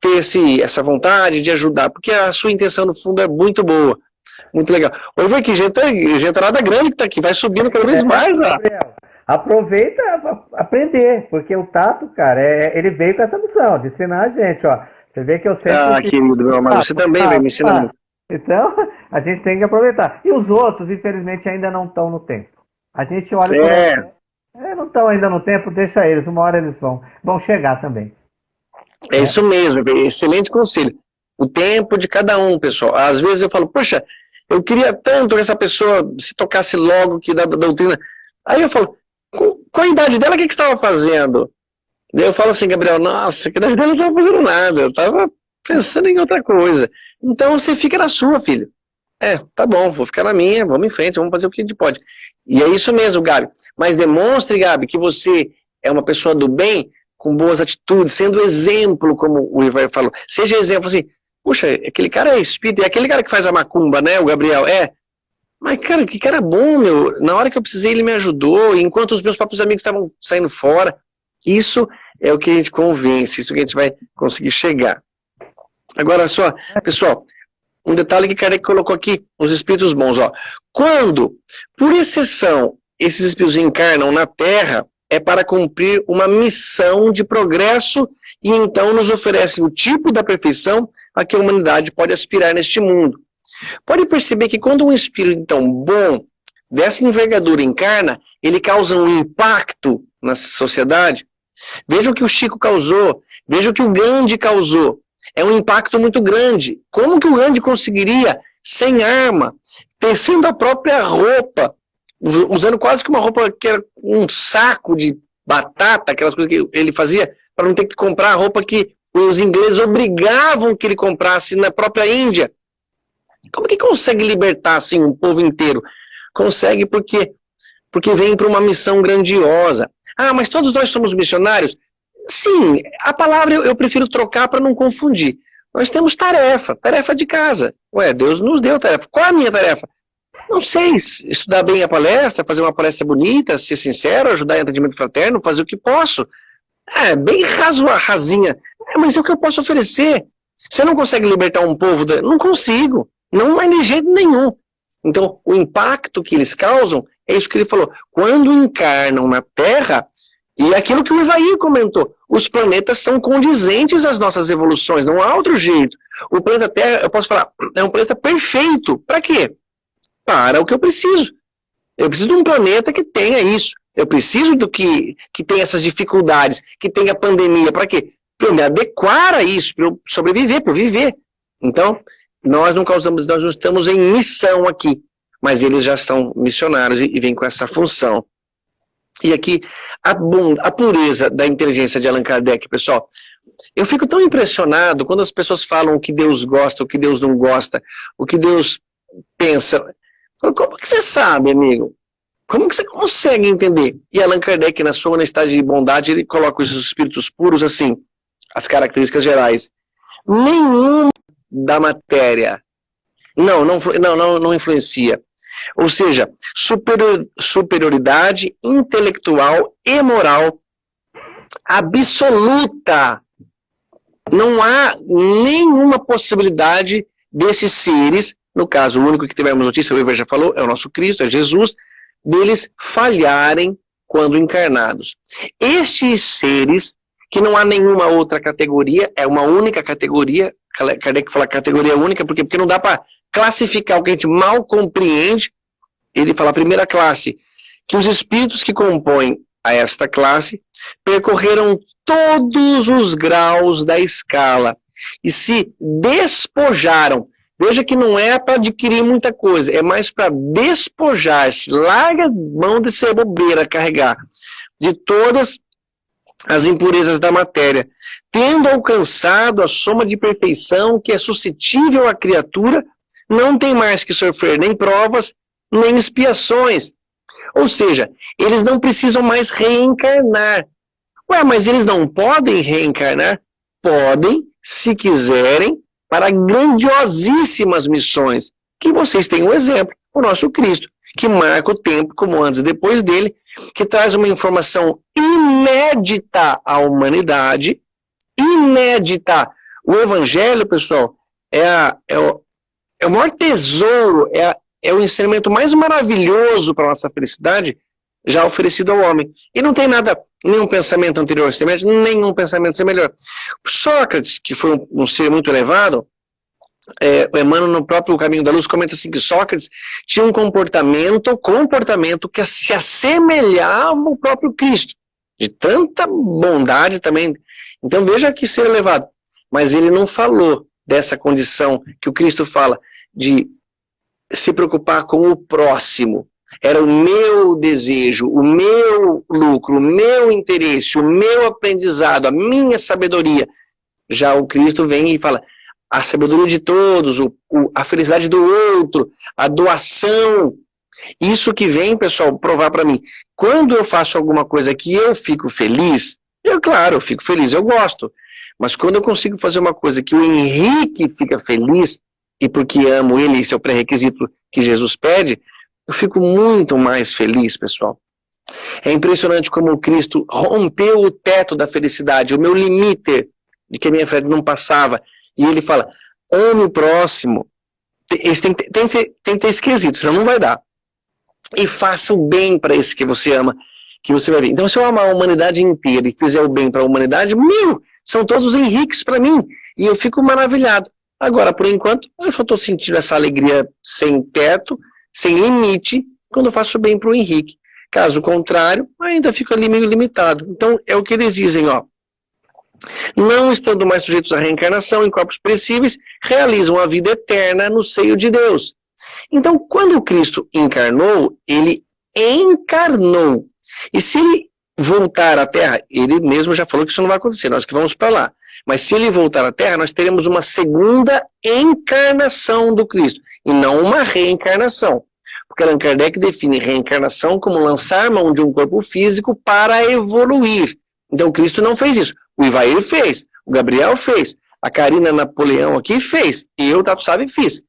Speaker 2: ter esse, essa vontade de ajudar, porque a sua intenção no fundo é muito boa. Muito legal. Oi, vai aqui, gente, gentarada grande que está aqui, vai subindo cada vez é, mais. Ó.
Speaker 1: Aproveita aprender, porque o Tato, cara, é, ele veio com essa missão de ensinar a gente, ó. Você vê que eu sempre...
Speaker 2: Ah, querido meu amado, você também vai me ensinar.
Speaker 1: Então, a gente tem que aproveitar. E os outros, infelizmente, ainda não estão no tempo. A gente olha... É. é não estão ainda no tempo, deixa eles, uma hora eles vão, vão chegar também.
Speaker 2: É isso mesmo, excelente conselho. O tempo de cada um, pessoal. Às vezes eu falo, poxa, eu queria tanto que essa pessoa se tocasse logo que da, doutrina. Aí eu falo, qual a idade dela, o que, que estava fazendo? Daí eu falo assim, Gabriel, nossa, que idade dela não estava fazendo nada, eu estava pensando em outra coisa. Então você fica na sua, filho. É, tá bom, vou ficar na minha, vamos em frente, vamos fazer o que a gente pode. E é isso mesmo, Gabi. Mas demonstre, Gabi, que você é uma pessoa do bem, com boas atitudes, sendo exemplo, como o Ivar falou. Seja exemplo assim, puxa, aquele cara é espírito, é aquele cara que faz a macumba, né, o Gabriel, é. Mas, cara, que cara bom, meu. Na hora que eu precisei, ele me ajudou, enquanto os meus próprios amigos estavam saindo fora. Isso é o que a gente convence, isso que a gente vai conseguir chegar. Agora só, pessoal, um detalhe que Kardec colocou aqui, os espíritos bons, ó. Quando, por exceção, esses espíritos encarnam na Terra, é para cumprir uma missão de progresso e então nos oferecem o tipo da perfeição a que a humanidade pode aspirar neste mundo. Pode perceber que quando um espírito, então, bom, dessa envergadura encarna, ele causa um impacto na sociedade. Veja o que o Chico causou, veja o que o Gandhi causou é um impacto muito grande. Como que o Gandhi conseguiria, sem arma, tecendo a própria roupa, usando quase que uma roupa que era um saco de batata, aquelas coisas que ele fazia, para não ter que comprar a roupa que os ingleses obrigavam que ele comprasse na própria Índia. Como que consegue libertar assim um povo inteiro? Consegue porque porque vem para uma missão grandiosa. Ah, mas todos nós somos missionários? Sim, a palavra eu, eu prefiro trocar para não confundir. Nós temos tarefa, tarefa de casa. Ué, Deus nos deu tarefa. Qual é a minha tarefa? Não sei, estudar bem a palestra, fazer uma palestra bonita, ser sincero, ajudar em atendimento fraterno, fazer o que posso. É, bem raso, rasinha. É, mas é o que eu posso oferecer. Você não consegue libertar um povo? Da... Não consigo. Não é de jeito nenhum. Então, o impacto que eles causam é isso que ele falou. Quando encarnam na Terra, e aquilo que o Ivaí comentou, os planetas são condizentes às nossas evoluções, não há outro jeito. O planeta Terra, eu posso falar, é um planeta perfeito. Para quê? Para o que eu preciso. Eu preciso de um planeta que tenha isso. Eu preciso do que, que tenha essas dificuldades, que tenha pandemia. Para quê? Para eu me adequar a isso, para eu sobreviver, para eu viver. Então, nós não causamos, nós não estamos em missão aqui, mas eles já são missionários e, e vêm com essa função. E aqui, a, a pureza da inteligência de Allan Kardec, pessoal. Eu fico tão impressionado quando as pessoas falam o que Deus gosta, o que Deus não gosta, o que Deus pensa. Como que você sabe, amigo? Como que você consegue entender? E Allan Kardec, na sua honestidade de bondade, ele coloca os espíritos puros assim, as características gerais. Nenhum da matéria, não, não, não, não, não influencia. Ou seja, superior, superioridade intelectual e moral absoluta. Não há nenhuma possibilidade desses seres, no caso, o único que tivemos notícia, o Iver já falou, é o nosso Cristo, é Jesus, deles falharem quando encarnados. Estes seres, que não há nenhuma outra categoria, é uma única categoria, Kardec fala categoria única, porque, porque não dá para classificar o que a gente mal compreende, ele fala a primeira classe, que os espíritos que compõem a esta classe percorreram todos os graus da escala e se despojaram. Veja que não é para adquirir muita coisa, é mais para despojar-se, larga mão de ser bobeira carregar, de todas as impurezas da matéria, tendo alcançado a soma de perfeição que é suscetível à criatura não tem mais que sofrer nem provas, nem expiações. Ou seja, eles não precisam mais reencarnar. Ué, mas eles não podem reencarnar? Podem, se quiserem, para grandiosíssimas missões. Que vocês têm um exemplo, o nosso Cristo, que marca o tempo como antes e depois dele, que traz uma informação inédita à humanidade, inédita. O Evangelho, pessoal, é, a, é, o, é o maior tesouro, é, a, é o ensinamento mais maravilhoso para a nossa felicidade já oferecido ao homem. E não tem nada, nenhum pensamento anterior semelhante, nenhum pensamento semelhante. Sócrates, que foi um, um ser muito elevado, é, Emmanuel, no próprio Caminho da Luz, comenta assim que Sócrates tinha um comportamento, comportamento que se assemelhava ao próprio Cristo, de tanta bondade também. Então veja que ser elevado. Mas ele não falou dessa condição que o Cristo fala, de se preocupar com o próximo. Era o meu desejo, o meu lucro, o meu interesse, o meu aprendizado, a minha sabedoria. Já o Cristo vem e fala, a sabedoria de todos, o, o, a felicidade do outro, a doação. Isso que vem, pessoal, provar para mim. Quando eu faço alguma coisa que eu fico feliz, eu, claro, eu fico feliz, eu gosto. Mas quando eu consigo fazer uma coisa que o Henrique fica feliz, e porque amo ele, esse é o pré-requisito que Jesus pede, eu fico muito mais feliz, pessoal. É impressionante como Cristo rompeu o teto da felicidade, o meu limite de que a minha fé não passava. E ele fala, ame o próximo. Tem, tem, tem, tem que ter esquisito, senão não vai dar. E faça o bem para esse que você ama, que você vai ver. Então, se eu amar a humanidade inteira e fizer o bem para a humanidade, meu, são todos henriques para mim. E eu fico maravilhado. Agora, por enquanto, eu só estou sentindo essa alegria sem teto, sem limite, quando eu faço bem para o Henrique. Caso contrário, ainda fica ali meio limitado. Então, é o que eles dizem, ó. Não estando mais sujeitos à reencarnação em corpos perecíveis, realizam a vida eterna no seio de Deus. Então, quando Cristo encarnou, ele encarnou. E se ele voltar à Terra, ele mesmo já falou que isso não vai acontecer, nós que vamos para lá. Mas se ele voltar à Terra, nós teremos uma segunda encarnação do Cristo, e não uma reencarnação. Porque Allan Kardec define reencarnação como lançar mão de um corpo físico para evoluir. Então Cristo não fez isso. O Ivair fez, o Gabriel fez, a Karina Napoleão aqui fez, e eu, Tato Sabe, fiz.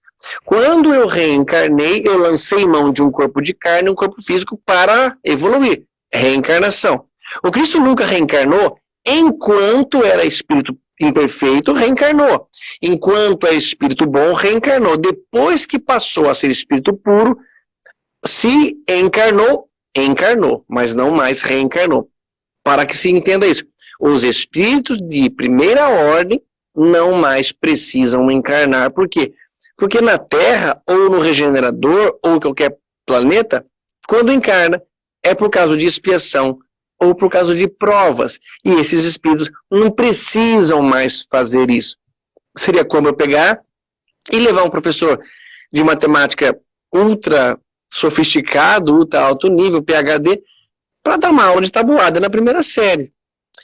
Speaker 2: Quando eu reencarnei, eu lancei mão de um corpo de carne, um corpo físico para evoluir. Reencarnação. O Cristo nunca reencarnou enquanto era espírito imperfeito, reencarnou. Enquanto é espírito bom, reencarnou. Depois que passou a ser espírito puro, se encarnou, encarnou, mas não mais reencarnou. Para que se entenda isso. Os espíritos de primeira ordem não mais precisam encarnar. Por quê? Porque na Terra, ou no regenerador, ou qualquer planeta, quando encarna, é por causa de expiação, ou por causa de provas. E esses espíritos não precisam mais fazer isso. Seria como eu pegar e levar um professor de matemática ultra sofisticado, ultra alto nível, PHD, para dar uma aula de tabuada na primeira série.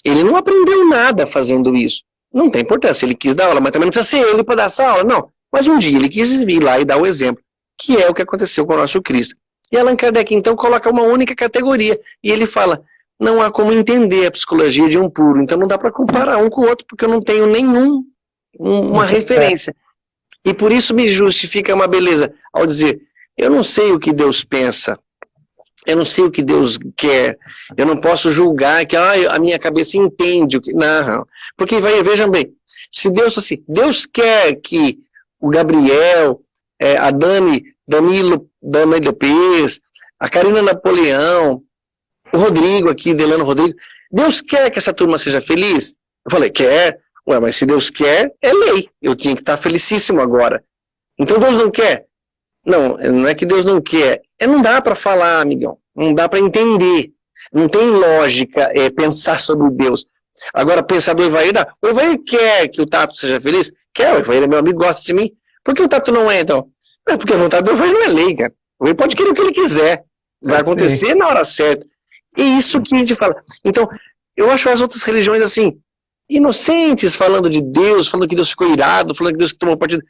Speaker 2: Ele não aprendeu nada fazendo isso. Não tem importância, ele quis dar aula, mas também não precisa ser ele para dar essa aula, não. Mas um dia ele quis vir lá e dar o exemplo, que é o que aconteceu com o nosso Cristo. E Allan Kardec, então, coloca uma única categoria, e ele fala, não há como entender a psicologia de um puro, então não dá para comparar um com o outro, porque eu não tenho nenhum, uma referência. E por isso me justifica uma beleza, ao dizer, eu não sei o que Deus pensa, eu não sei o que Deus quer, eu não posso julgar que ah, a minha cabeça entende o que... Não, porque vai, vejam bem, se Deus assim, Deus quer que o Gabriel, é, a Dani, Danilo, Dani Lopes, a Karina Napoleão, o Rodrigo aqui, Delano Rodrigo, Deus quer que essa turma seja feliz? Eu falei, quer. Ué, mas se Deus quer, é lei. Eu tinha que estar felicíssimo agora. Então Deus não quer? Não, não é que Deus não quer. É, não dá para falar, amigão. Não dá para entender. Não tem lógica é, pensar sobre Deus. Agora, pensar do Evair, dá. O Evair quer que o Tato seja feliz? Quer, o Evair é meu amigo, gosta de mim. Por que o Tato não é, então? É porque a vontade do Evair não é lei, cara. O Evair pode querer o que ele quiser. Vai acontecer na hora certa. E isso que a gente fala. Então, eu acho as outras religiões assim, inocentes, falando de Deus, falando que Deus ficou irado, falando que Deus tomou partido.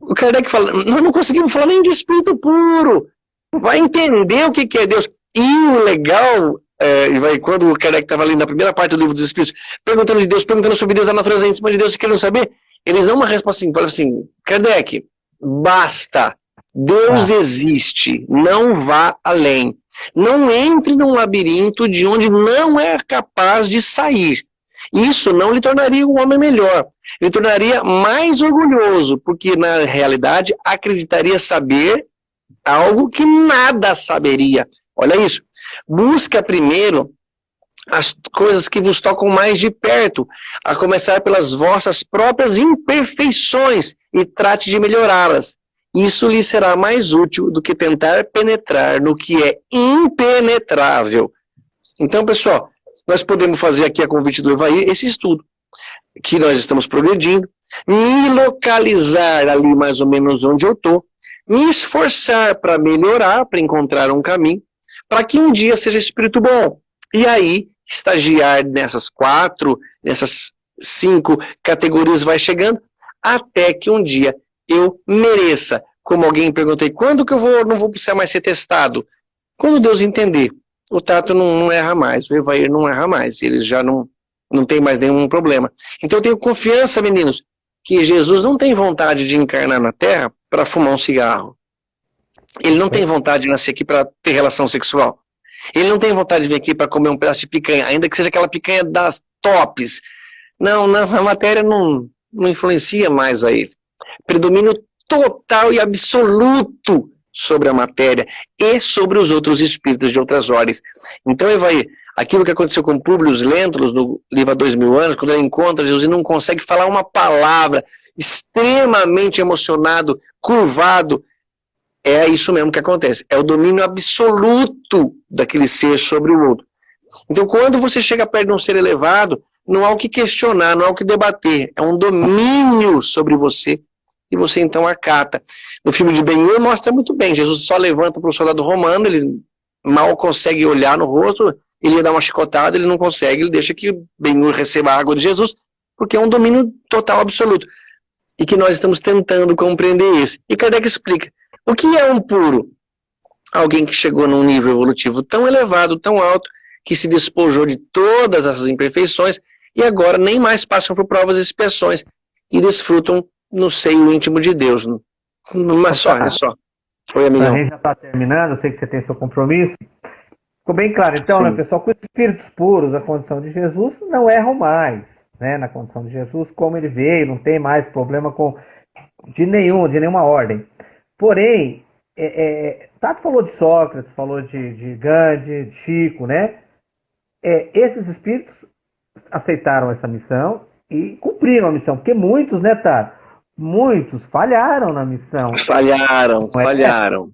Speaker 2: O Kardec fala, nós não conseguimos falar nem de espírito puro. Vai entender o que, que é Deus. E o legal, é, vai, quando o Kardec estava ali na primeira parte do livro dos Espíritos, perguntando de Deus, perguntando sobre Deus, a natureza em cima de Deus, querendo saber, eles dão uma resposta assim, assim, Kardec, basta, Deus ah. existe, não vá além. Não entre num labirinto de onde não é capaz de sair. Isso não lhe tornaria um homem melhor. Lhe tornaria mais orgulhoso, porque na realidade acreditaria saber algo que nada saberia. Olha isso. Busca primeiro as coisas que vos tocam mais de perto, a começar pelas vossas próprias imperfeições e trate de melhorá-las. Isso lhe será mais útil do que tentar penetrar no que é impenetrável. Então, pessoal, nós podemos fazer aqui a convite do Evaí esse estudo, que nós estamos progredindo, me localizar ali mais ou menos onde eu estou, me esforçar para melhorar, para encontrar um caminho, para que um dia seja espírito bom. E aí, estagiar nessas quatro, nessas cinco categorias vai chegando, até que um dia eu mereça. Como alguém perguntei, quando que eu vou, não vou precisar mais ser testado? Quando Deus entender, o Tato não, não erra mais, o Evair não erra mais, eles já não, não tem mais nenhum problema. Então eu tenho confiança, meninos, que Jesus não tem vontade de encarnar na Terra para fumar um cigarro. Ele não tem vontade de nascer aqui para ter relação sexual. Ele não tem vontade de vir aqui para comer um pedaço de picanha, ainda que seja aquela picanha das tops. Não, não a matéria não, não influencia mais a ele. Predomínio total e absoluto sobre a matéria e sobre os outros espíritos de outras ordens. Então, Evaí, aquilo que aconteceu com Públio Lentulus no livro há dois mil anos, quando ele encontra Jesus e não consegue falar uma palavra, extremamente emocionado, curvado, é isso mesmo que acontece. É o domínio absoluto daquele ser sobre o outro. Então, quando você chega perto de um ser elevado, não há o que questionar, não há o que debater. É um domínio sobre você e você então acata. No filme de Ben-Hur mostra muito bem. Jesus só levanta para o soldado romano, ele mal consegue olhar no rosto, ele dá uma chicotada, ele não consegue, ele deixa que Ben-Hur receba a água de Jesus, porque é um domínio total absoluto. E que nós estamos tentando compreender isso. E Kardec explica. O que é um puro? Alguém que chegou num nível evolutivo tão elevado, tão alto, que se despojou de todas essas imperfeições e agora nem mais passam por provas e expiações e desfrutam no seio íntimo de Deus. Mas só, é só.
Speaker 1: Oi, amigo. A gente já está terminando, eu sei que você tem seu compromisso. Ficou bem claro, então, né, Sim. né, pessoal, com os espíritos puros, a condição de Jesus não erram mais, né, na condição de Jesus, como ele veio, não tem mais problema com de nenhum, de nenhuma ordem. Porém, é, é, Tato falou de Sócrates, falou de, de Gandhi, de Chico, né? É, esses espíritos aceitaram essa missão e cumpriram a missão, porque muitos, né, Tato? Muitos falharam na missão.
Speaker 2: Falharam, é? falharam.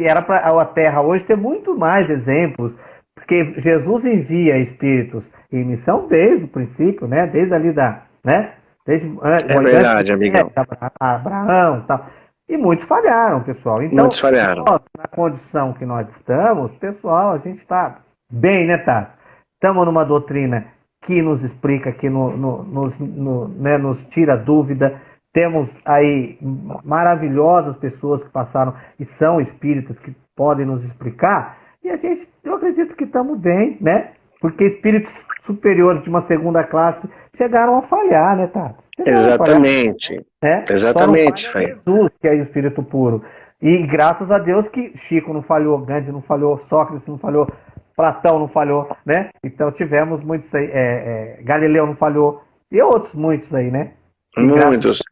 Speaker 1: Era para a Terra hoje ter muito mais exemplos, porque Jesus envia espíritos em missão desde o princípio, né? Desde ali da, né? Desde,
Speaker 2: é verdade, amigão.
Speaker 1: Abraão, tal. E muitos falharam, pessoal. Então,
Speaker 2: muitos falharam.
Speaker 1: Nós, na condição que nós estamos, pessoal, a gente está bem, né, Tato? Estamos numa doutrina que nos explica, que no, no, nos, no, né, nos tira dúvida. Temos aí maravilhosas pessoas que passaram e são espíritas que podem nos explicar. E a gente, eu acredito que estamos bem, né? Porque espíritos superiores de uma segunda classe chegaram a falhar, né, Tato?
Speaker 2: Exatamente. Né? Exatamente,
Speaker 1: Só Jesus, que é o Espírito puro. E graças a Deus que Chico não falhou, Gandhi não falhou, Sócrates não falhou, Platão não falhou, né? Então tivemos muitos aí, é, é, Galileu não falhou, e outros muitos aí, né?
Speaker 2: muitos.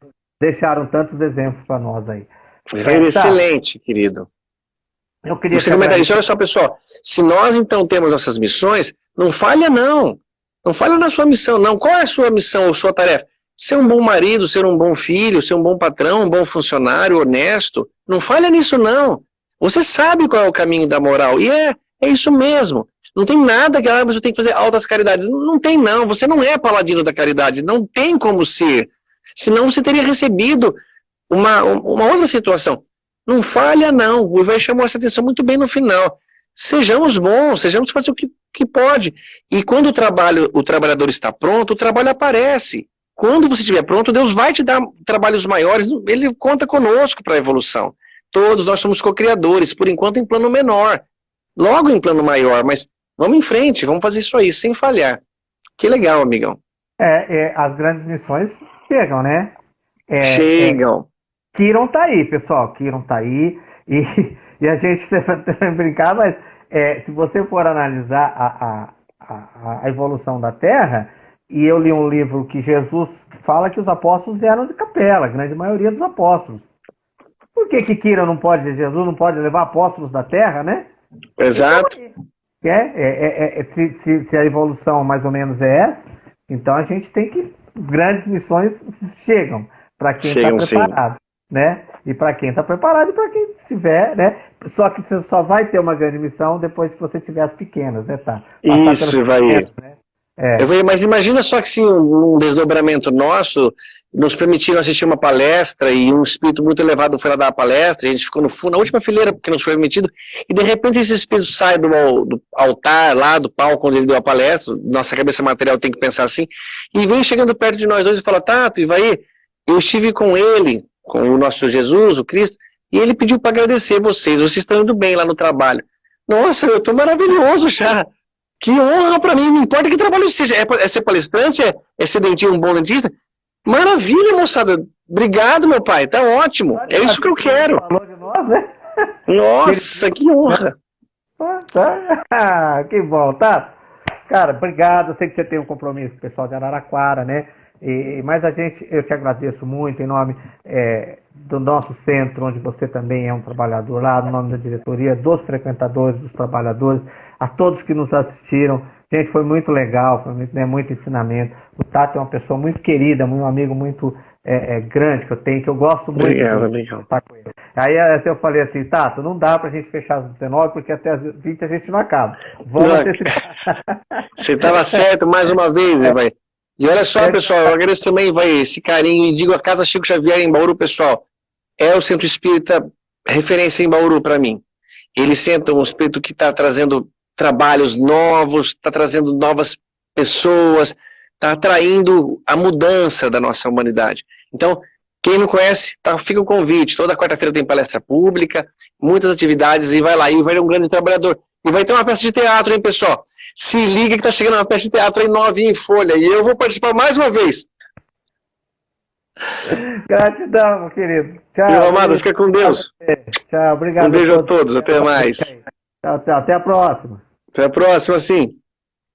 Speaker 1: Deixaram tantos exemplos para nós aí.
Speaker 2: Foi é, excelente, tá. querido. Eu queria Você comentar isso, olha só, pessoal. Se nós então temos nossas missões, não falha não. Não falha na sua missão, não. Qual é a sua missão ou sua tarefa? Ser um bom marido, ser um bom filho, ser um bom patrão, um bom funcionário, honesto. Não falha nisso, não. Você sabe qual é o caminho da moral. E é, é isso mesmo. Não tem nada que ah, você tem que fazer altas caridades. Não tem, não. Você não é paladino da caridade. Não tem como ser. Senão você teria recebido uma, uma outra situação. Não falha, não. O Ivan chamou essa atenção muito bem no final. Sejamos bons, sejamos fazer o que, que pode. E quando o, trabalho, o trabalhador está pronto, o trabalho aparece. Quando você estiver pronto, Deus vai te dar trabalhos maiores, Ele conta conosco para a evolução. Todos nós somos co-criadores, por enquanto em plano menor, logo em plano maior, mas vamos em frente, vamos fazer isso aí, sem falhar. Que legal, amigão.
Speaker 1: É, é as grandes missões chegam, né? É,
Speaker 2: chegam.
Speaker 1: É, Kiron tá aí, pessoal, Kiron tá aí, e, e a gente brincar, mas é, se você for analisar a, a, a, a evolução da Terra, e eu li um livro que Jesus fala que os apóstolos vieram de capela, a grande maioria dos apóstolos. Por que que Kira não pode, Jesus não pode levar apóstolos da terra, né?
Speaker 2: Exato.
Speaker 1: É, é, é, é se, se, se, a evolução mais ou menos é essa, então a gente tem que. Grandes missões chegam para quem está preparado. Sim. Né? E para quem está preparado e para quem estiver, né? Só que você só vai ter uma grande missão depois que você tiver as pequenas, né? Tá?
Speaker 2: Isso, vai. Pequenas, né? É. Eu, mas imagina só que se um, desdobramento nosso nos permitiram assistir uma palestra e um espírito muito elevado foi lá dar a palestra, a gente ficou no fundo, na última fileira, porque nos foi permitido, e de repente esse espírito sai do, do altar, lá do palco onde ele deu a palestra, nossa cabeça material tem que pensar assim, e vem chegando perto de nós dois e fala, Tato, vai, eu estive com ele, com o nosso Jesus, o Cristo, e ele pediu para agradecer vocês, vocês estão indo bem lá no trabalho. Nossa, eu estou maravilhoso já. Que honra para mim, não importa que trabalho seja, é, é ser palestrante, é, é ser dentista, um bom dentista, Maravilha, moçada. Obrigado, meu pai. Tá ótimo. É isso que eu quero. Falou de nós, né? Nossa, que honra.
Speaker 1: Tá. que bom, tá? Cara, obrigado. Eu sei que você tem um compromisso com o pessoal de Araraquara, né? E, mas a gente, eu te agradeço muito em nome é, do nosso centro, onde você também é um trabalhador lá, no nome da diretoria, dos frequentadores, dos trabalhadores, a todos que nos assistiram. Gente, foi muito legal, foi muito, né, muito ensinamento. O Tato é uma pessoa muito querida, um amigo muito é, é, grande que eu tenho, que eu gosto muito
Speaker 2: obrigado, de estar com ele.
Speaker 1: Aí assim, eu falei assim, Tato, não dá pra gente fechar às 19, porque até às 20 a gente não acaba. Vamos não,
Speaker 2: Você estava certo mais uma vez, é. vai. E olha só, é. pessoal, eu agradeço também vai, esse carinho e digo a Casa Chico Xavier em Bauru, pessoal, é o centro espírita referência em Bauru para mim. Eles sentam um espírito que está trazendo trabalhos novos, está trazendo novas pessoas, está atraindo a mudança da nossa humanidade. Então, quem não conhece, tá, fica o convite. Toda quarta-feira tem palestra pública, muitas atividades, e vai lá, e vai ter um grande trabalhador. E vai ter uma peça de teatro, hein, pessoal? Se liga que está chegando uma peça de teatro aí novinha em folha, e eu vou participar mais uma vez.
Speaker 1: Gratidão, meu querido.
Speaker 2: Tchau. Meu amado, fica com Deus.
Speaker 1: Tchau, obrigado.
Speaker 2: Um beijo a todos, até mais.
Speaker 1: Tchau. Até a próxima.
Speaker 2: Até a próxima, sim.